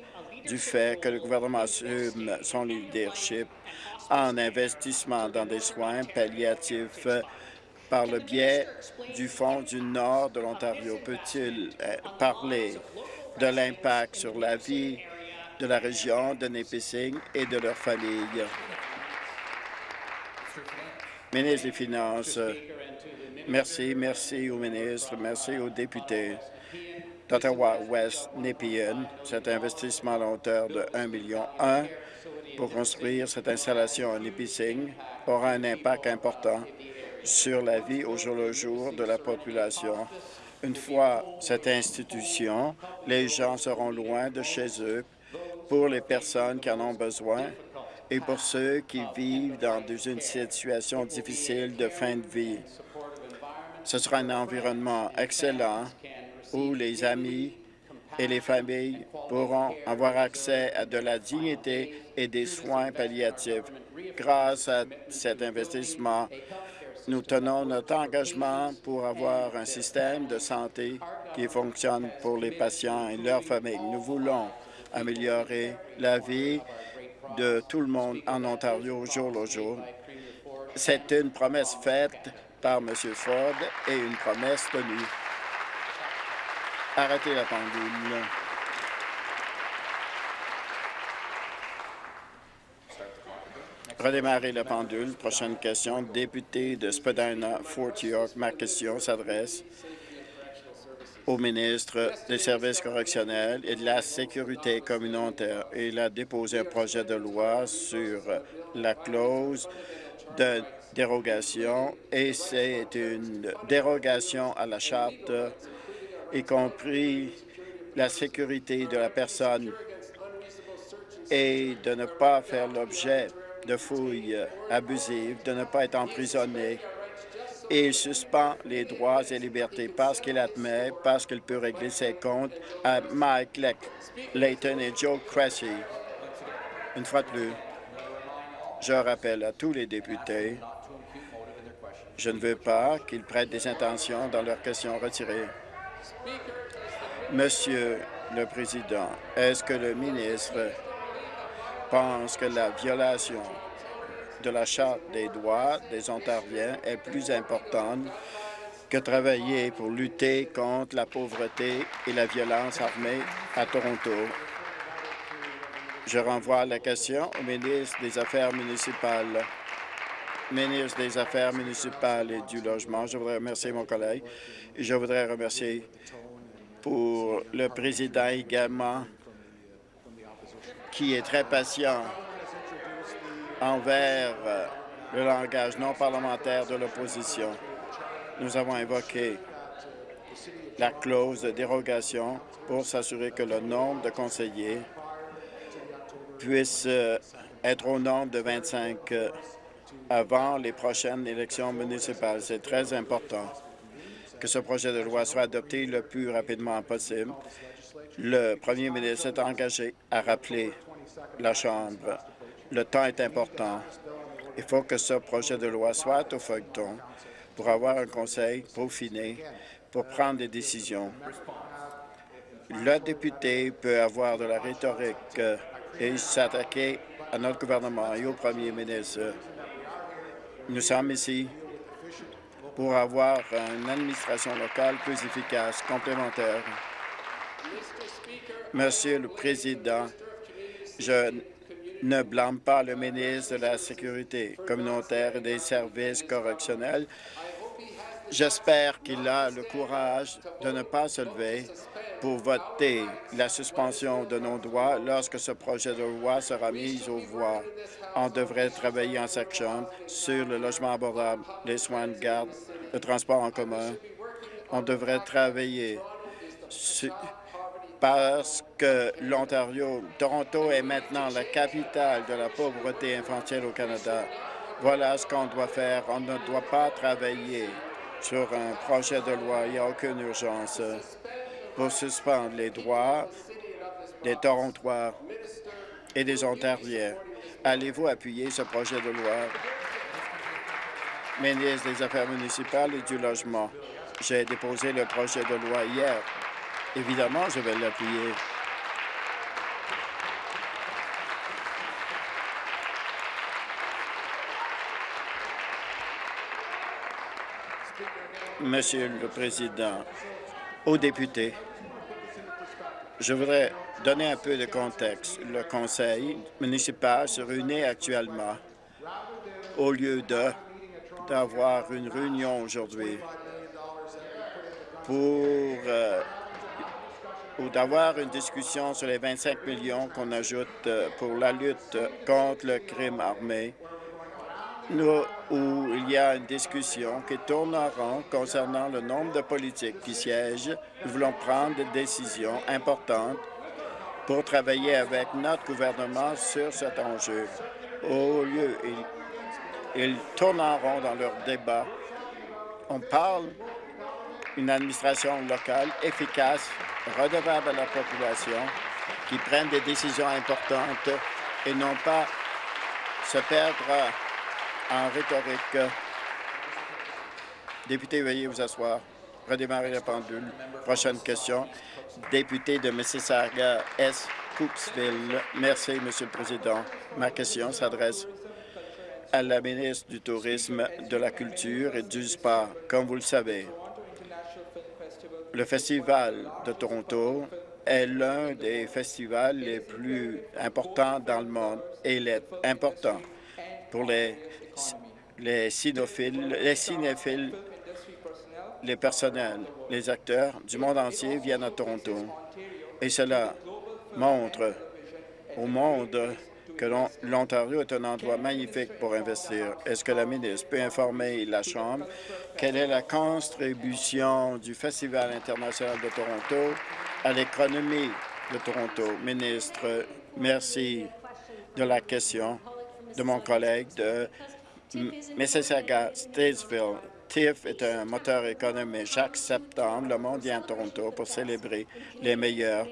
du fait que le gouvernement assume son leadership en investissement dans des soins palliatifs par le biais du Fonds du Nord de l'Ontario. Peut-il euh, parler de l'impact sur la vie de la région de Nipissing et de leurs familles? Ministre des Finances, merci, merci au ministre, merci aux députés d'Ottawa-West Nepean. Cet investissement à hauteur de 1 million pour construire cette installation à Nipissing aura un impact important sur la vie au jour le jour de la population. Une fois cette institution, les gens seront loin de chez eux pour les personnes qui en ont besoin et pour ceux qui vivent dans une situation difficile de fin de vie. Ce sera un environnement excellent où les amis et les familles pourront avoir accès à de la dignité et des soins palliatifs. Grâce à cet investissement, nous tenons notre engagement pour avoir un système de santé qui fonctionne pour les patients et leurs familles. Nous voulons améliorer la vie de tout le monde en Ontario jour le jour. C'est une promesse faite par M. Ford et une promesse tenue. Arrêtez la pendule. Redémarrer la pendule. Prochaine question. Député de Spadina, Fort York. Ma question s'adresse au ministre des Services correctionnels et de la Sécurité communautaire. Il a déposé un projet de loi sur la clause de dérogation et c'est une dérogation à la Charte y compris la sécurité de la personne et de ne pas faire l'objet de fouilles abusives, de ne pas être emprisonné. Et il suspend les droits et libertés parce qu'il admet, parce qu'il peut régler ses comptes à Mike Layton et Joe Cressy. Une fois de plus, je rappelle à tous les députés, je ne veux pas qu'ils prêtent des intentions dans leurs questions retirées. Monsieur le Président, est-ce que le ministre pense que la violation de la Charte des droits des Ontariens est plus importante que travailler pour lutter contre la pauvreté et la violence armée à Toronto. Je renvoie la question au ministre des Affaires municipales. Ministre des Affaires municipales et du Logement, je voudrais remercier mon collègue et je voudrais remercier pour le président également, qui est très patient envers euh, le langage non parlementaire de l'opposition. Nous avons évoqué la clause de dérogation pour s'assurer que le nombre de conseillers puisse euh, être au nombre de 25 euh, avant les prochaines élections municipales. C'est très important que ce projet de loi soit adopté le plus rapidement possible. Le premier ministre s'est engagé à rappeler la Chambre. Le temps est important. Il faut que ce projet de loi soit au feuilleton pour avoir un conseil peaufiné pour prendre des décisions. Le député peut avoir de la rhétorique et s'attaquer à notre gouvernement et au premier ministre. Nous sommes ici pour avoir une administration locale plus efficace, complémentaire. Monsieur le Président, je ne blâme pas le ministre de la Sécurité communautaire et des services correctionnels. J'espère qu'il a le courage de ne pas se lever pour voter la suspension de nos droits lorsque ce projet de loi sera mis aux voix. On devrait travailler en Chambre sur le logement abordable, les soins de garde, le transport en commun. On devrait travailler parce que l'Ontario, Toronto est maintenant la capitale de la pauvreté infantile au Canada. Voilà ce qu'on doit faire. On ne doit pas travailler sur un projet de loi. Il n'y a aucune urgence pour suspendre les droits des Torontois et des Ontariens. Allez-vous appuyer ce projet de loi? Ministre des Affaires municipales et du Logement. J'ai déposé le projet de loi hier. Évidemment, je vais l'appuyer. Monsieur le Président, aux députés, je voudrais donner un peu de contexte. Le conseil municipal se réunit actuellement au lieu d'avoir une réunion aujourd'hui pour euh, ou d'avoir une discussion sur les 25 millions qu'on ajoute euh, pour la lutte contre le crime armé, nous, où il y a une discussion qui tourne en rond concernant le nombre de politiques qui siègent. Nous voulons prendre des décisions importantes pour travailler avec notre gouvernement sur cet enjeu. Au lieu, ils, ils tournent en rond dans leur débat. On parle d'une administration locale efficace, redevable à la population, qui prenne des décisions importantes et non pas se perdre en rhétorique. Député, veuillez vous asseoir. Redémarrer la pendule. Prochaine question. Député de Mississauga S. Coopsville. Merci, Monsieur le Président. Ma question s'adresse à la ministre du Tourisme, de la Culture et du Sport. Comme vous le savez, le Festival de Toronto est l'un des festivals les plus importants dans le monde et il est important pour les, les cinéphiles, les cinéphiles, les personnels, les acteurs du monde entier viennent à Toronto. Et cela montre au monde que l'Ontario est un endroit magnifique pour investir. Est-ce que la ministre peut informer la Chambre quelle est la contribution du Festival international de Toronto à l'économie de Toronto? Ministre, merci de la question de mon collègue de Mississauga-Statesville. TIFF est un moteur économique. Chaque septembre, le monde vient à Toronto pour célébrer les meilleurs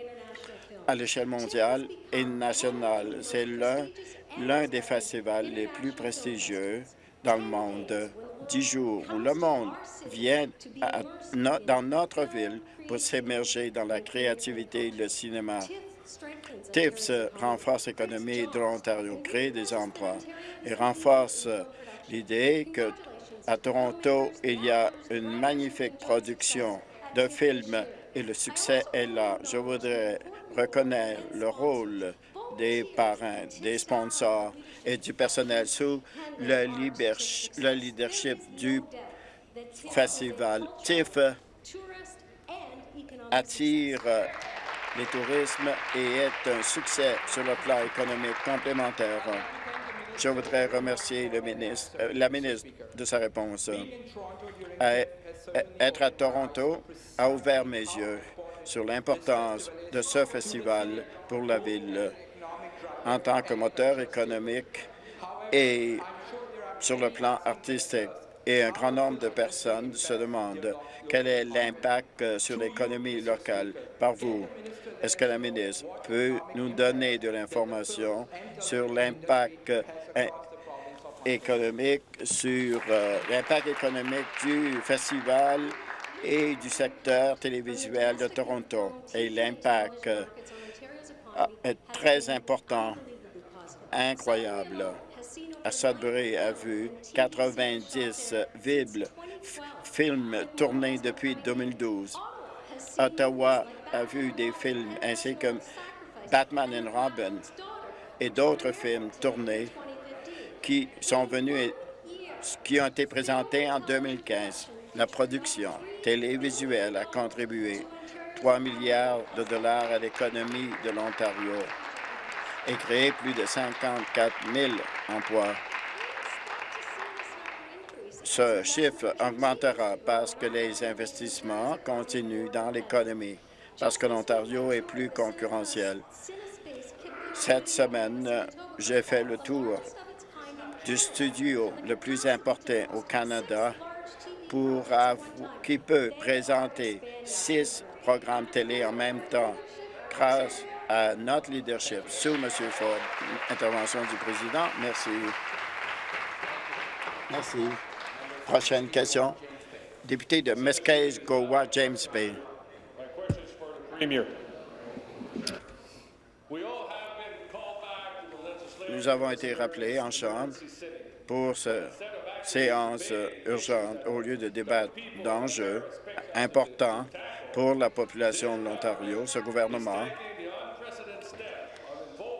à l'échelle mondiale et nationale. C'est l'un des festivals les plus prestigieux dans le monde. Dix jours où le monde vient dans notre ville pour s'émerger dans la créativité et le cinéma. TIFF renforce l'économie de l'Ontario, crée des emplois et renforce l'idée que à Toronto, il y a une magnifique production de films et le succès est là. Je voudrais reconnaître le rôle des parrains, des sponsors et du personnel sous le, leadership du festival. TIFF attire les tourismes et est un succès sur le plan économique complémentaire. Je voudrais remercier le ministre, euh, la ministre de sa réponse. être à Toronto a ouvert mes yeux sur l'importance de ce festival pour la ville en tant que moteur économique et sur le plan artistique. Et un grand nombre de personnes se demandent quel est l'impact sur l'économie locale par vous. Est-ce que la ministre peut nous donner de l'information sur l'impact euh, économique sur euh, l'impact économique du festival et du secteur télévisuel de Toronto. Et l'impact euh, est très important, incroyable. À Sudbury a vu 90 films tournés depuis 2012. Ottawa a vu des films ainsi que Batman and Robin et d'autres films tournés qui sont venus qui ont été présentés en 2015. La production télévisuelle a contribué 3 milliards de dollars à l'économie de l'Ontario et créé plus de 54 000 emplois. Ce chiffre augmentera parce que les investissements continuent dans l'économie, parce que l'Ontario est plus concurrentiel. Cette semaine, j'ai fait le tour du studio le plus important au Canada pour qui peut présenter six programmes télé en même temps grâce à notre leadership sous M. Ford. Intervention du président. Merci. Merci. Prochaine question. Député de Mesquite, Gowa, James Bay. Nous avons été rappelés en Chambre pour cette séance urgente au lieu de débattre d'enjeux importants pour la population de l'Ontario. Ce gouvernement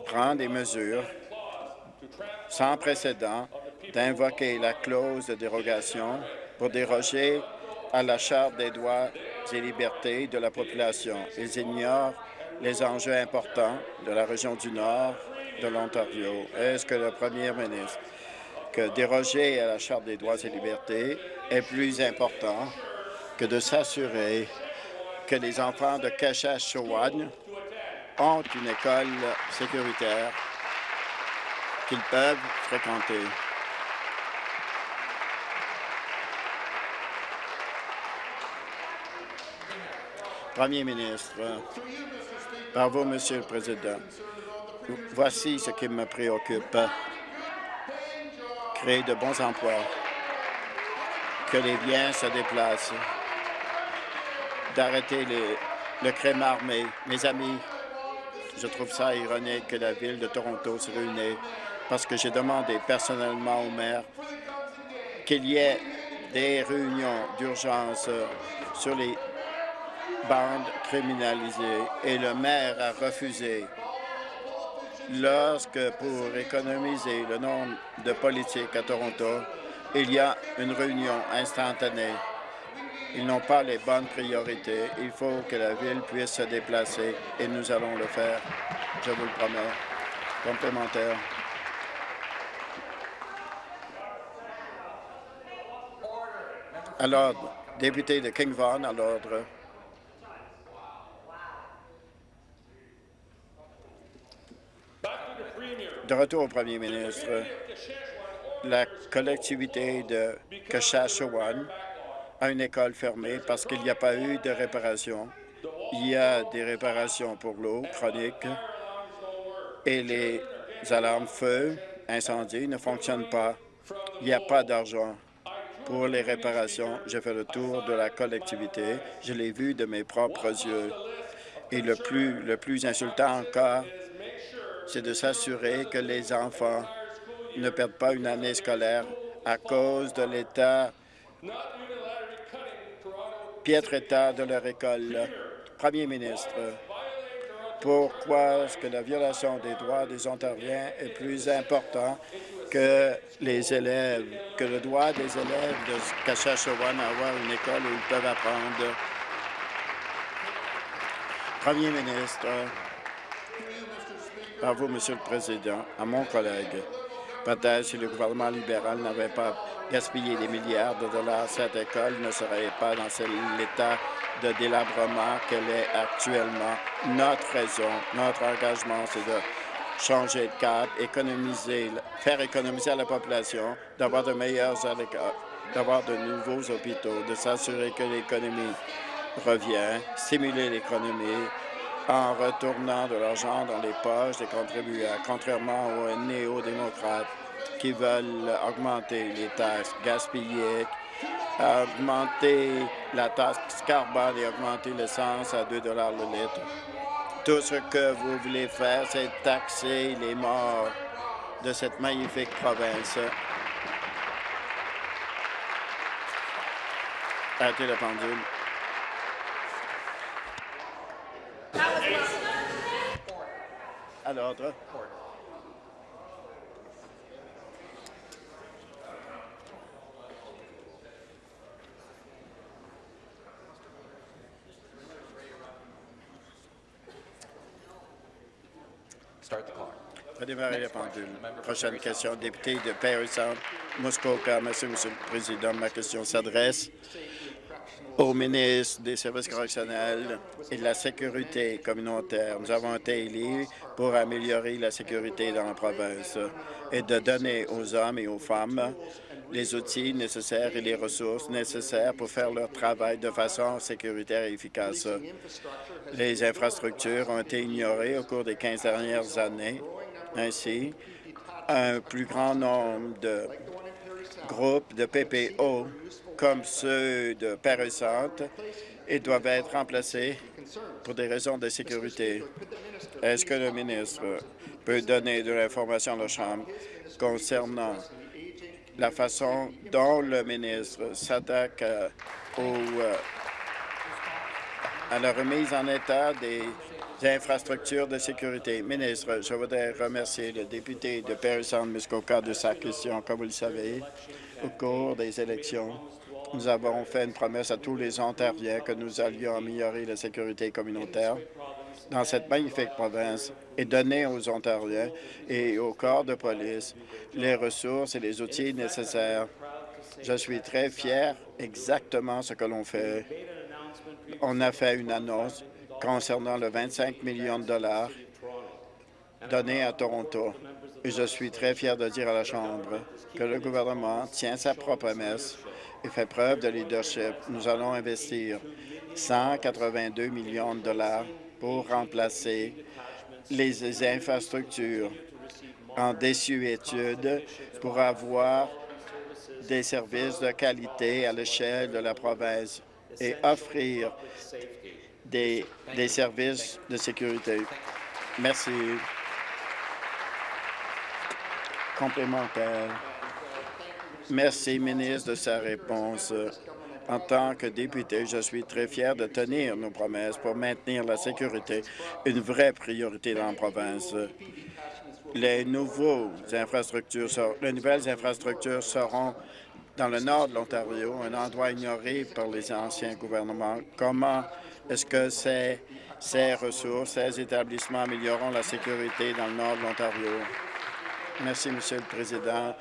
prend des mesures sans précédent d'invoquer la clause de dérogation pour déroger à la Charte des droits et libertés de la population. Ils ignorent les enjeux importants de la région du Nord de l'Ontario. Est-ce que le premier ministre, que déroger à la Charte des droits et libertés est plus important que de s'assurer que les enfants de Keshash-Chowan ont une école sécuritaire qu'ils peuvent fréquenter. Premier ministre, par vous, Monsieur le Président, voici ce qui me préoccupe. Créer de bons emplois, que les biens se déplacent, d'arrêter le crime armé. Mes amis, je trouve ça ironique que la Ville de Toronto se réunisse parce que j'ai demandé personnellement au maire qu'il y ait des réunions d'urgence sur les bandes criminalisées et le maire a refusé. Lorsque, pour économiser le nombre de politiques à Toronto, il y a une réunion instantanée. Ils n'ont pas les bonnes priorités. Il faut que la Ville puisse se déplacer et nous allons le faire. Je vous le promets. Complémentaire. À l'ordre. Député de King Vaughan, à l'ordre. De retour au premier ministre, la collectivité de Kashashawan a une école fermée parce qu'il n'y a pas eu de réparation. Il y a des réparations pour l'eau chronique et les alarmes feu, incendie ne fonctionnent pas. Il n'y a pas d'argent pour les réparations. J'ai fait le tour de la collectivité. Je l'ai vu de mes propres yeux. Et le plus, le plus insultant encore, c'est de s'assurer que les enfants ne perdent pas une année scolaire à cause de l'état, piètre état de leur école. Premier ministre, pourquoi est-ce que la violation des droits des Ontariens est plus important que les élèves, que le droit des élèves de Kashachewan à avoir une école où ils peuvent apprendre? Premier ministre, à vous, Monsieur le Président, à mon collègue. Peut-être si le gouvernement libéral n'avait pas gaspillé des milliards de dollars, cette école ne serait pas dans l'état de délabrement qu'elle est actuellement. Notre raison, notre engagement, c'est de changer de cap, économiser, faire économiser à la population, d'avoir de meilleurs d'avoir de nouveaux hôpitaux, de s'assurer que l'économie revient, stimuler l'économie, en retournant de l'argent dans les poches des contribuables, contrairement aux néo-démocrates qui veulent augmenter les taxes gaspillées, augmenter la taxe carbone et augmenter l'essence à 2 le litre. Tout ce que vous voulez faire, c'est taxer les morts de cette magnifique province. Arrêtez la pendule. À l'ordre. Redémarrer la pendule. Prochaine question, député de Paris Sound, Muskoka. Merci, Monsieur le Président. Ma question s'adresse au ministre des Services correctionnels et de la Sécurité communautaire. Nous avons été élus pour améliorer la sécurité dans la province et de donner aux hommes et aux femmes les outils nécessaires et les ressources nécessaires pour faire leur travail de façon sécuritaire et efficace. Les infrastructures ont été ignorées au cours des 15 dernières années. Ainsi, un plus grand nombre de groupes de PPO comme ceux de Paris et doivent être remplacés pour des raisons de sécurité. Est-ce que le ministre peut donner de l'information à la Chambre concernant la façon dont le ministre s'attaque euh, euh, à la remise en état des infrastructures de sécurité? Ministre, je voudrais remercier le député de Paris Muskoka de sa question. Comme vous le savez, au cours des élections, nous avons fait une promesse à tous les Ontariens que nous allions améliorer la sécurité communautaire dans cette magnifique province et donner aux Ontariens et aux corps de police les ressources et les outils nécessaires. Je suis très fier exactement ce que l'on fait. On a fait une annonce concernant le 25 millions de dollars donnés à Toronto Et je suis très fier de dire à la Chambre que le gouvernement tient sa promesse fait preuve de leadership. Nous allons investir 182 millions de dollars pour remplacer les infrastructures en désuétude pour avoir des services de qualité à l'échelle de la province et offrir des services de sécurité. Merci. Complémentaire. Merci, ministre, de sa réponse. En tant que député, je suis très fier de tenir nos promesses pour maintenir la sécurité, une vraie priorité dans la province. Les, nouvelles infrastructures seront dans le nord de l'Ontario, un endroit ignoré par les anciens gouvernements. Comment est-ce que ces, ces ressources, ces établissements amélioreront la sécurité dans le nord de l'Ontario? Merci, Monsieur le Président.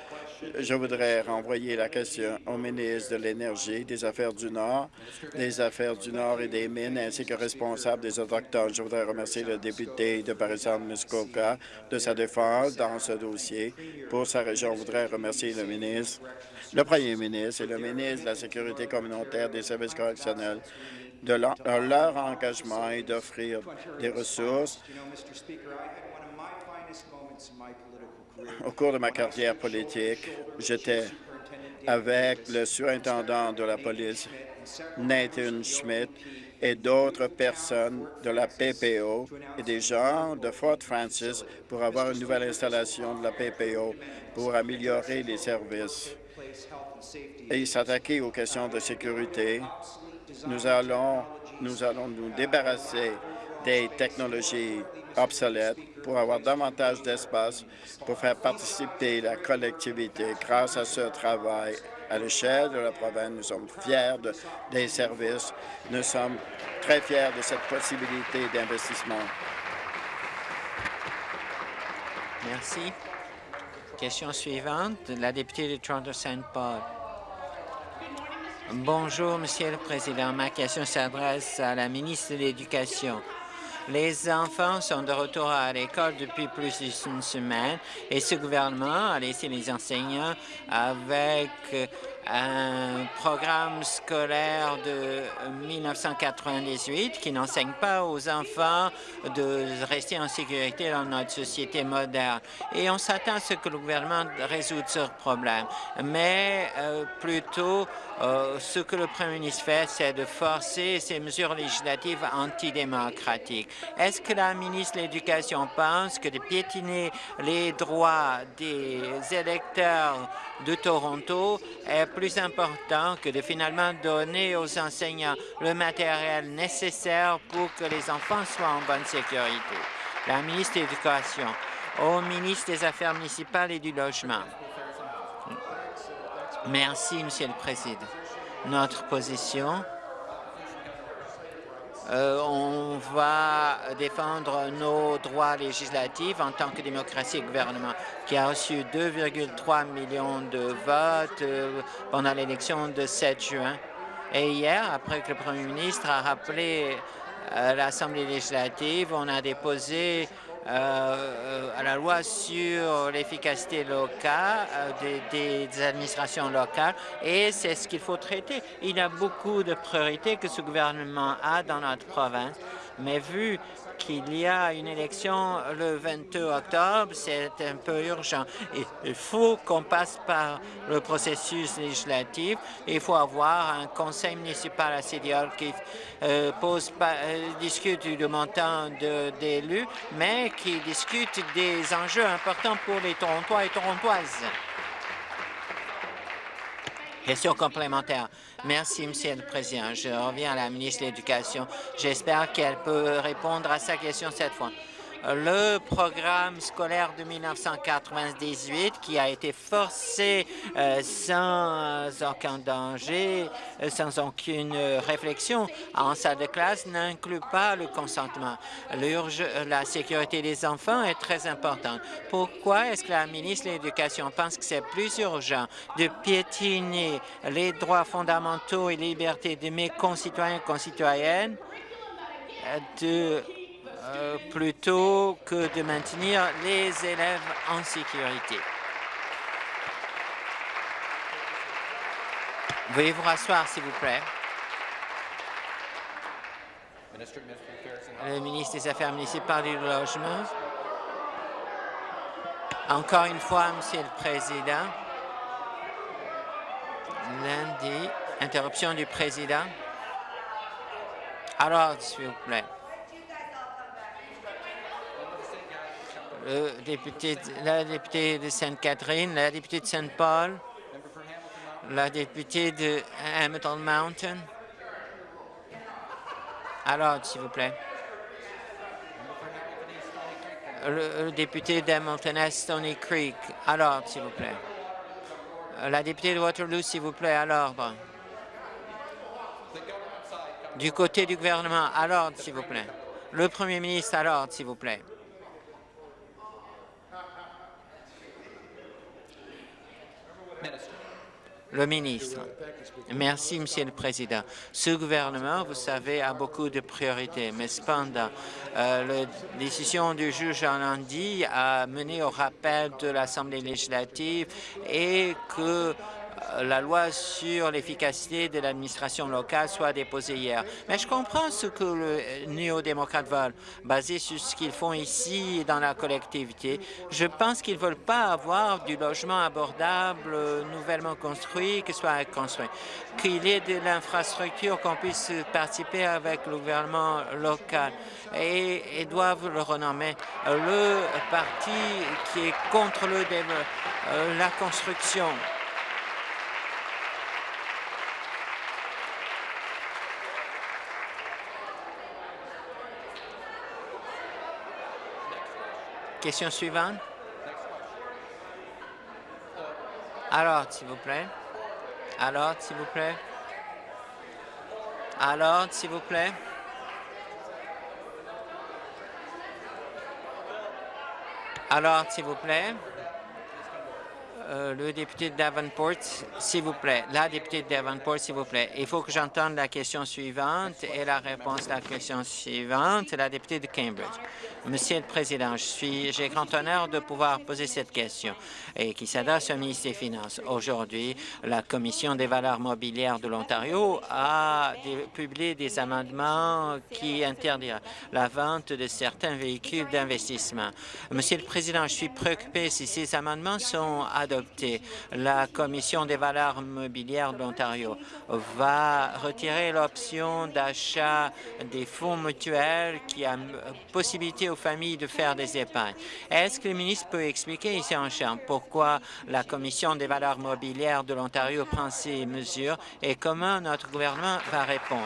Je voudrais renvoyer la question au ministre de l'Énergie, des Affaires du Nord, des Affaires du Nord et des Mines, ainsi que responsable des Autochtones. Je voudrais remercier le député de Paris-Muskoka de sa défense dans ce dossier. Pour sa région, je voudrais remercier le ministre, le premier ministre et le ministre de la Sécurité communautaire des services correctionnels de leur engagement et d'offrir des ressources au cours de ma carrière politique, j'étais avec le surintendant de la police, Nathan Schmidt, et d'autres personnes de la PPO et des gens de Fort Francis pour avoir une nouvelle installation de la PPO pour améliorer les services et s'attaquer aux questions de sécurité. Nous allons nous, allons nous débarrasser des technologies obsolètes pour avoir davantage d'espace pour faire participer la collectivité. Grâce à ce travail à l'échelle de la province, nous sommes fiers des services. Nous sommes très fiers de cette possibilité d'investissement. Merci. Question suivante, la députée de Toronto-Saint Paul. Bonjour, Monsieur le Président. Ma question s'adresse à la ministre de l'Éducation. Les enfants sont de retour à l'école depuis plus d'une semaine et ce gouvernement a laissé les enseignants avec un programme scolaire de 1998 qui n'enseigne pas aux enfants de rester en sécurité dans notre société moderne. Et on s'attend à ce que le gouvernement résout ce problème. Mais euh, plutôt, euh, ce que le Premier ministre fait, c'est de forcer ces mesures législatives antidémocratiques. Est-ce que la ministre de l'Éducation pense que de piétiner les droits des électeurs de Toronto est plus important que de finalement donner aux enseignants le matériel nécessaire pour que les enfants soient en bonne sécurité? La ministre de l'Éducation, au ministre des Affaires municipales et du Logement. Merci, Monsieur le Président. Notre position euh, on va défendre nos droits législatifs en tant que démocratie et gouvernement qui a reçu 2,3 millions de votes euh, pendant l'élection de 7 juin. Et hier, après que le premier ministre a rappelé euh, l'Assemblée législative, on a déposé à la loi sur l'efficacité locale des, des, administrations locales et c'est ce qu'il faut traiter. Il y a beaucoup de priorités que ce gouvernement a dans notre province, mais vu qu'il y a une élection le 22 octobre, c'est un peu urgent. Il faut qu'on passe par le processus législatif. Il faut avoir un conseil municipal à City qui euh, pose euh, discute du montant d'élus, mais qui discute des enjeux importants pour les Torontois et Torontoises. Question complémentaire. Merci, Monsieur le Président. Je reviens à la ministre de l'Éducation. J'espère qu'elle peut répondre à sa question cette fois le programme scolaire de 1998 qui a été forcé euh, sans aucun danger, euh, sans aucune réflexion en salle de classe n'inclut pas le consentement. La sécurité des enfants est très importante. Pourquoi est-ce que la ministre de l'Éducation pense que c'est plus urgent de piétiner les droits fondamentaux et libertés de mes concitoyens et concitoyennes de euh, plutôt que de maintenir les élèves en sécurité. Veuillez vous rasseoir, s'il vous plaît. Le ministre des Affaires municipales et du Logement. Encore une fois, Monsieur le Président. Lundi, interruption du Président. Alors, s'il vous plaît. Le député, la députée de Sainte-Catherine, la députée de Saint-Paul, la députée de Hamilton Mountain. Alors, s'il vous plaît. Le, député d'Hamilton Stony Creek. Alors, s'il vous plaît. La députée de Waterloo, s'il vous plaît, à l'ordre. Du côté du gouvernement, à l'ordre, s'il vous plaît. Le premier ministre, à l'ordre, s'il vous plaît. Le ministre. Merci, Monsieur le Président. Ce gouvernement, vous savez, a beaucoup de priorités, mais cependant, euh, la décision du juge en lundi a mené au rappel de l'Assemblée législative et que la loi sur l'efficacité de l'administration locale soit déposée hier. Mais je comprends ce que le néo-démocrate veulent, basé sur ce qu'ils font ici dans la collectivité. Je pense qu'ils ne veulent pas avoir du logement abordable euh, nouvellement construit, que soit construit, qu'il y ait de l'infrastructure, qu'on puisse participer avec le gouvernement local et, doivent le renommer le parti qui est contre le, euh, la construction. Question suivante. Alors, s'il vous plaît. Alors, s'il vous plaît. Alors, s'il vous plaît. Alors, s'il vous plaît. Euh, le député de Davenport, s'il vous plaît. La députée de Davenport, s'il vous plaît. Il faut que j'entende la question suivante et la réponse à la question suivante. La députée de Cambridge. Monsieur le Président, j'ai grand honneur de pouvoir poser cette question et qui s'adresse au ministre des Finances. Aujourd'hui, la Commission des valeurs mobilières de l'Ontario a publié des amendements qui interdiront la vente de certains véhicules d'investissement. Monsieur le Président, je suis préoccupé si ces amendements sont adoptés. La Commission des valeurs mobilières de l'Ontario va retirer l'option d'achat des fonds mutuels qui a possibilité aux familles de faire des épargnes. Est-ce que le ministre peut expliquer ici en Chambre pourquoi la Commission des valeurs mobilières de l'Ontario prend ces mesures et comment notre gouvernement va répondre?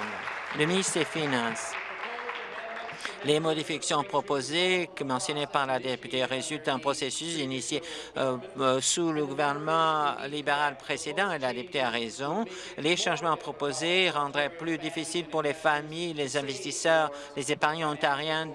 Le ministre des Finances. Les modifications proposées, mentionnées par la députée, résultent d'un processus initié euh, euh, sous le gouvernement libéral précédent, et la députée a raison. Les changements proposés rendraient plus difficile pour les familles, les investisseurs, les épargnants ontariens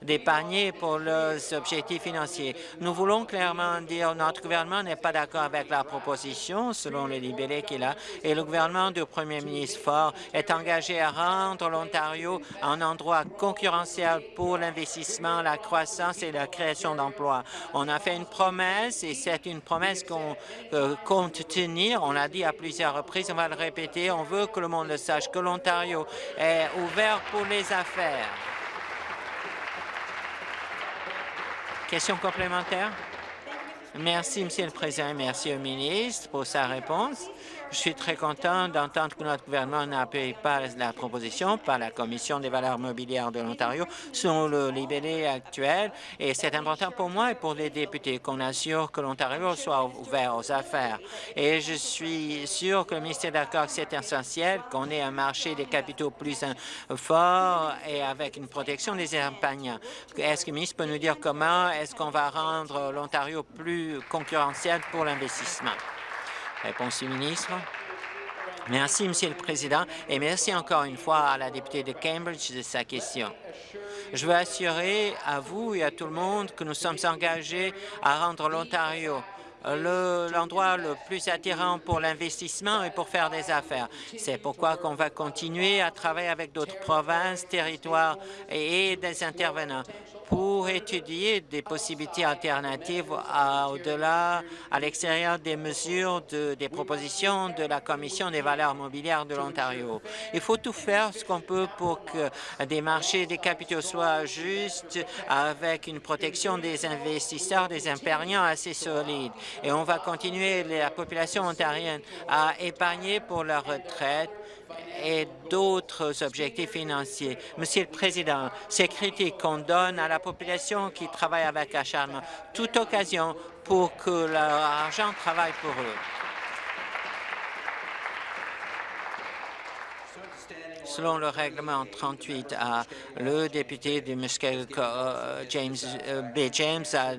d'épargner pour leurs objectifs financiers. Nous voulons clairement dire que notre gouvernement n'est pas d'accord avec la proposition, selon les libellés qu'il a, et le gouvernement du premier ministre Ford est engagé à rendre l'Ontario un endroit concurrentiel pour l'investissement, la croissance et la création d'emplois. On a fait une promesse et c'est une promesse qu'on euh, compte tenir. On l'a dit à plusieurs reprises, on va le répéter. On veut que le monde le sache, que l'Ontario est ouvert pour les affaires. Question complémentaire? Merci, Monsieur le Président. Merci au ministre pour sa réponse. Je suis très content d'entendre que notre gouvernement n'appuie pas la proposition par la Commission des valeurs mobilières de l'Ontario sur le libellé actuel. Et c'est important pour moi et pour les députés qu'on assure que l'Ontario soit ouvert aux affaires. Et je suis sûr que le ministère d'accord que c'est essentiel qu'on ait un marché des capitaux plus fort et avec une protection des épargnants. Est-ce que le ministre peut nous dire comment est-ce qu'on va rendre l'Ontario plus concurrentiel pour l'investissement? Réponse du ministre. Merci, Monsieur le Président, et merci encore une fois à la députée de Cambridge de sa question. Je veux assurer à vous et à tout le monde que nous sommes engagés à rendre l'Ontario l'endroit le, plus attirant pour l'investissement et pour faire des affaires. C'est pourquoi qu'on va continuer à travailler avec d'autres provinces, territoires et des intervenants pour étudier des possibilités alternatives au-delà, à l'extérieur des mesures de, des propositions de la Commission des valeurs mobilières de l'Ontario. Il faut tout faire ce qu'on peut pour que des marchés des capitaux soient justes, avec une protection des investisseurs, des impériants assez solide. Et on va continuer la population ontarienne à épargner pour leur retraite et d'autres objectifs financiers. Monsieur le Président, ces critiques qu'on donne à la population qui travaille avec acharnement, toute occasion pour que leur argent travaille pour eux. Selon le règlement 38 le député de Muskoka, euh, James euh, B. James, a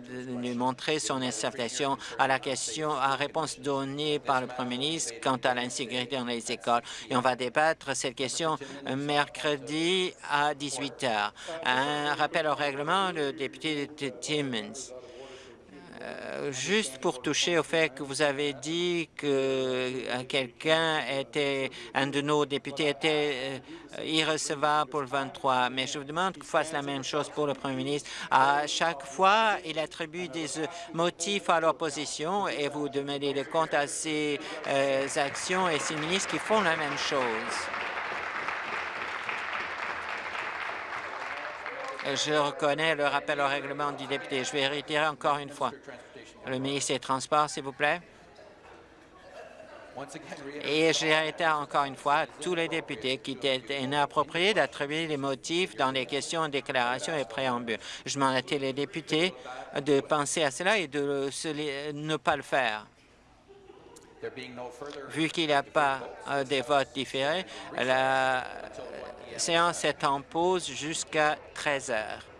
montré son acceptation à la question, à réponse donnée par le Premier ministre quant à l'insécurité dans les écoles. Et on va débattre cette question mercredi à 18 heures. Un rappel au règlement, le député de Timmins. Euh, juste pour toucher au fait que vous avez dit que euh, quelqu'un était, un de nos députés était euh, irrecevable pour le 23, mais je vous demande qu'il fasse la même chose pour le Premier ministre. À chaque fois, il attribue des motifs à l'opposition et vous demandez le compte à ces actions et ces ministres qui font la même chose. Je reconnais le rappel au règlement du député. Je vais réitérer encore une fois. Le ministre des Transports, s'il vous plaît. Et j'ai réitéré encore une fois à tous les députés qu'il était inapproprié d'attribuer les motifs dans les questions, déclarations et préambules. Je à les députés de penser à cela et de ne pas le faire. Vu qu'il n'y a pas euh, de votes différés, la séance est en pause jusqu'à 13 heures.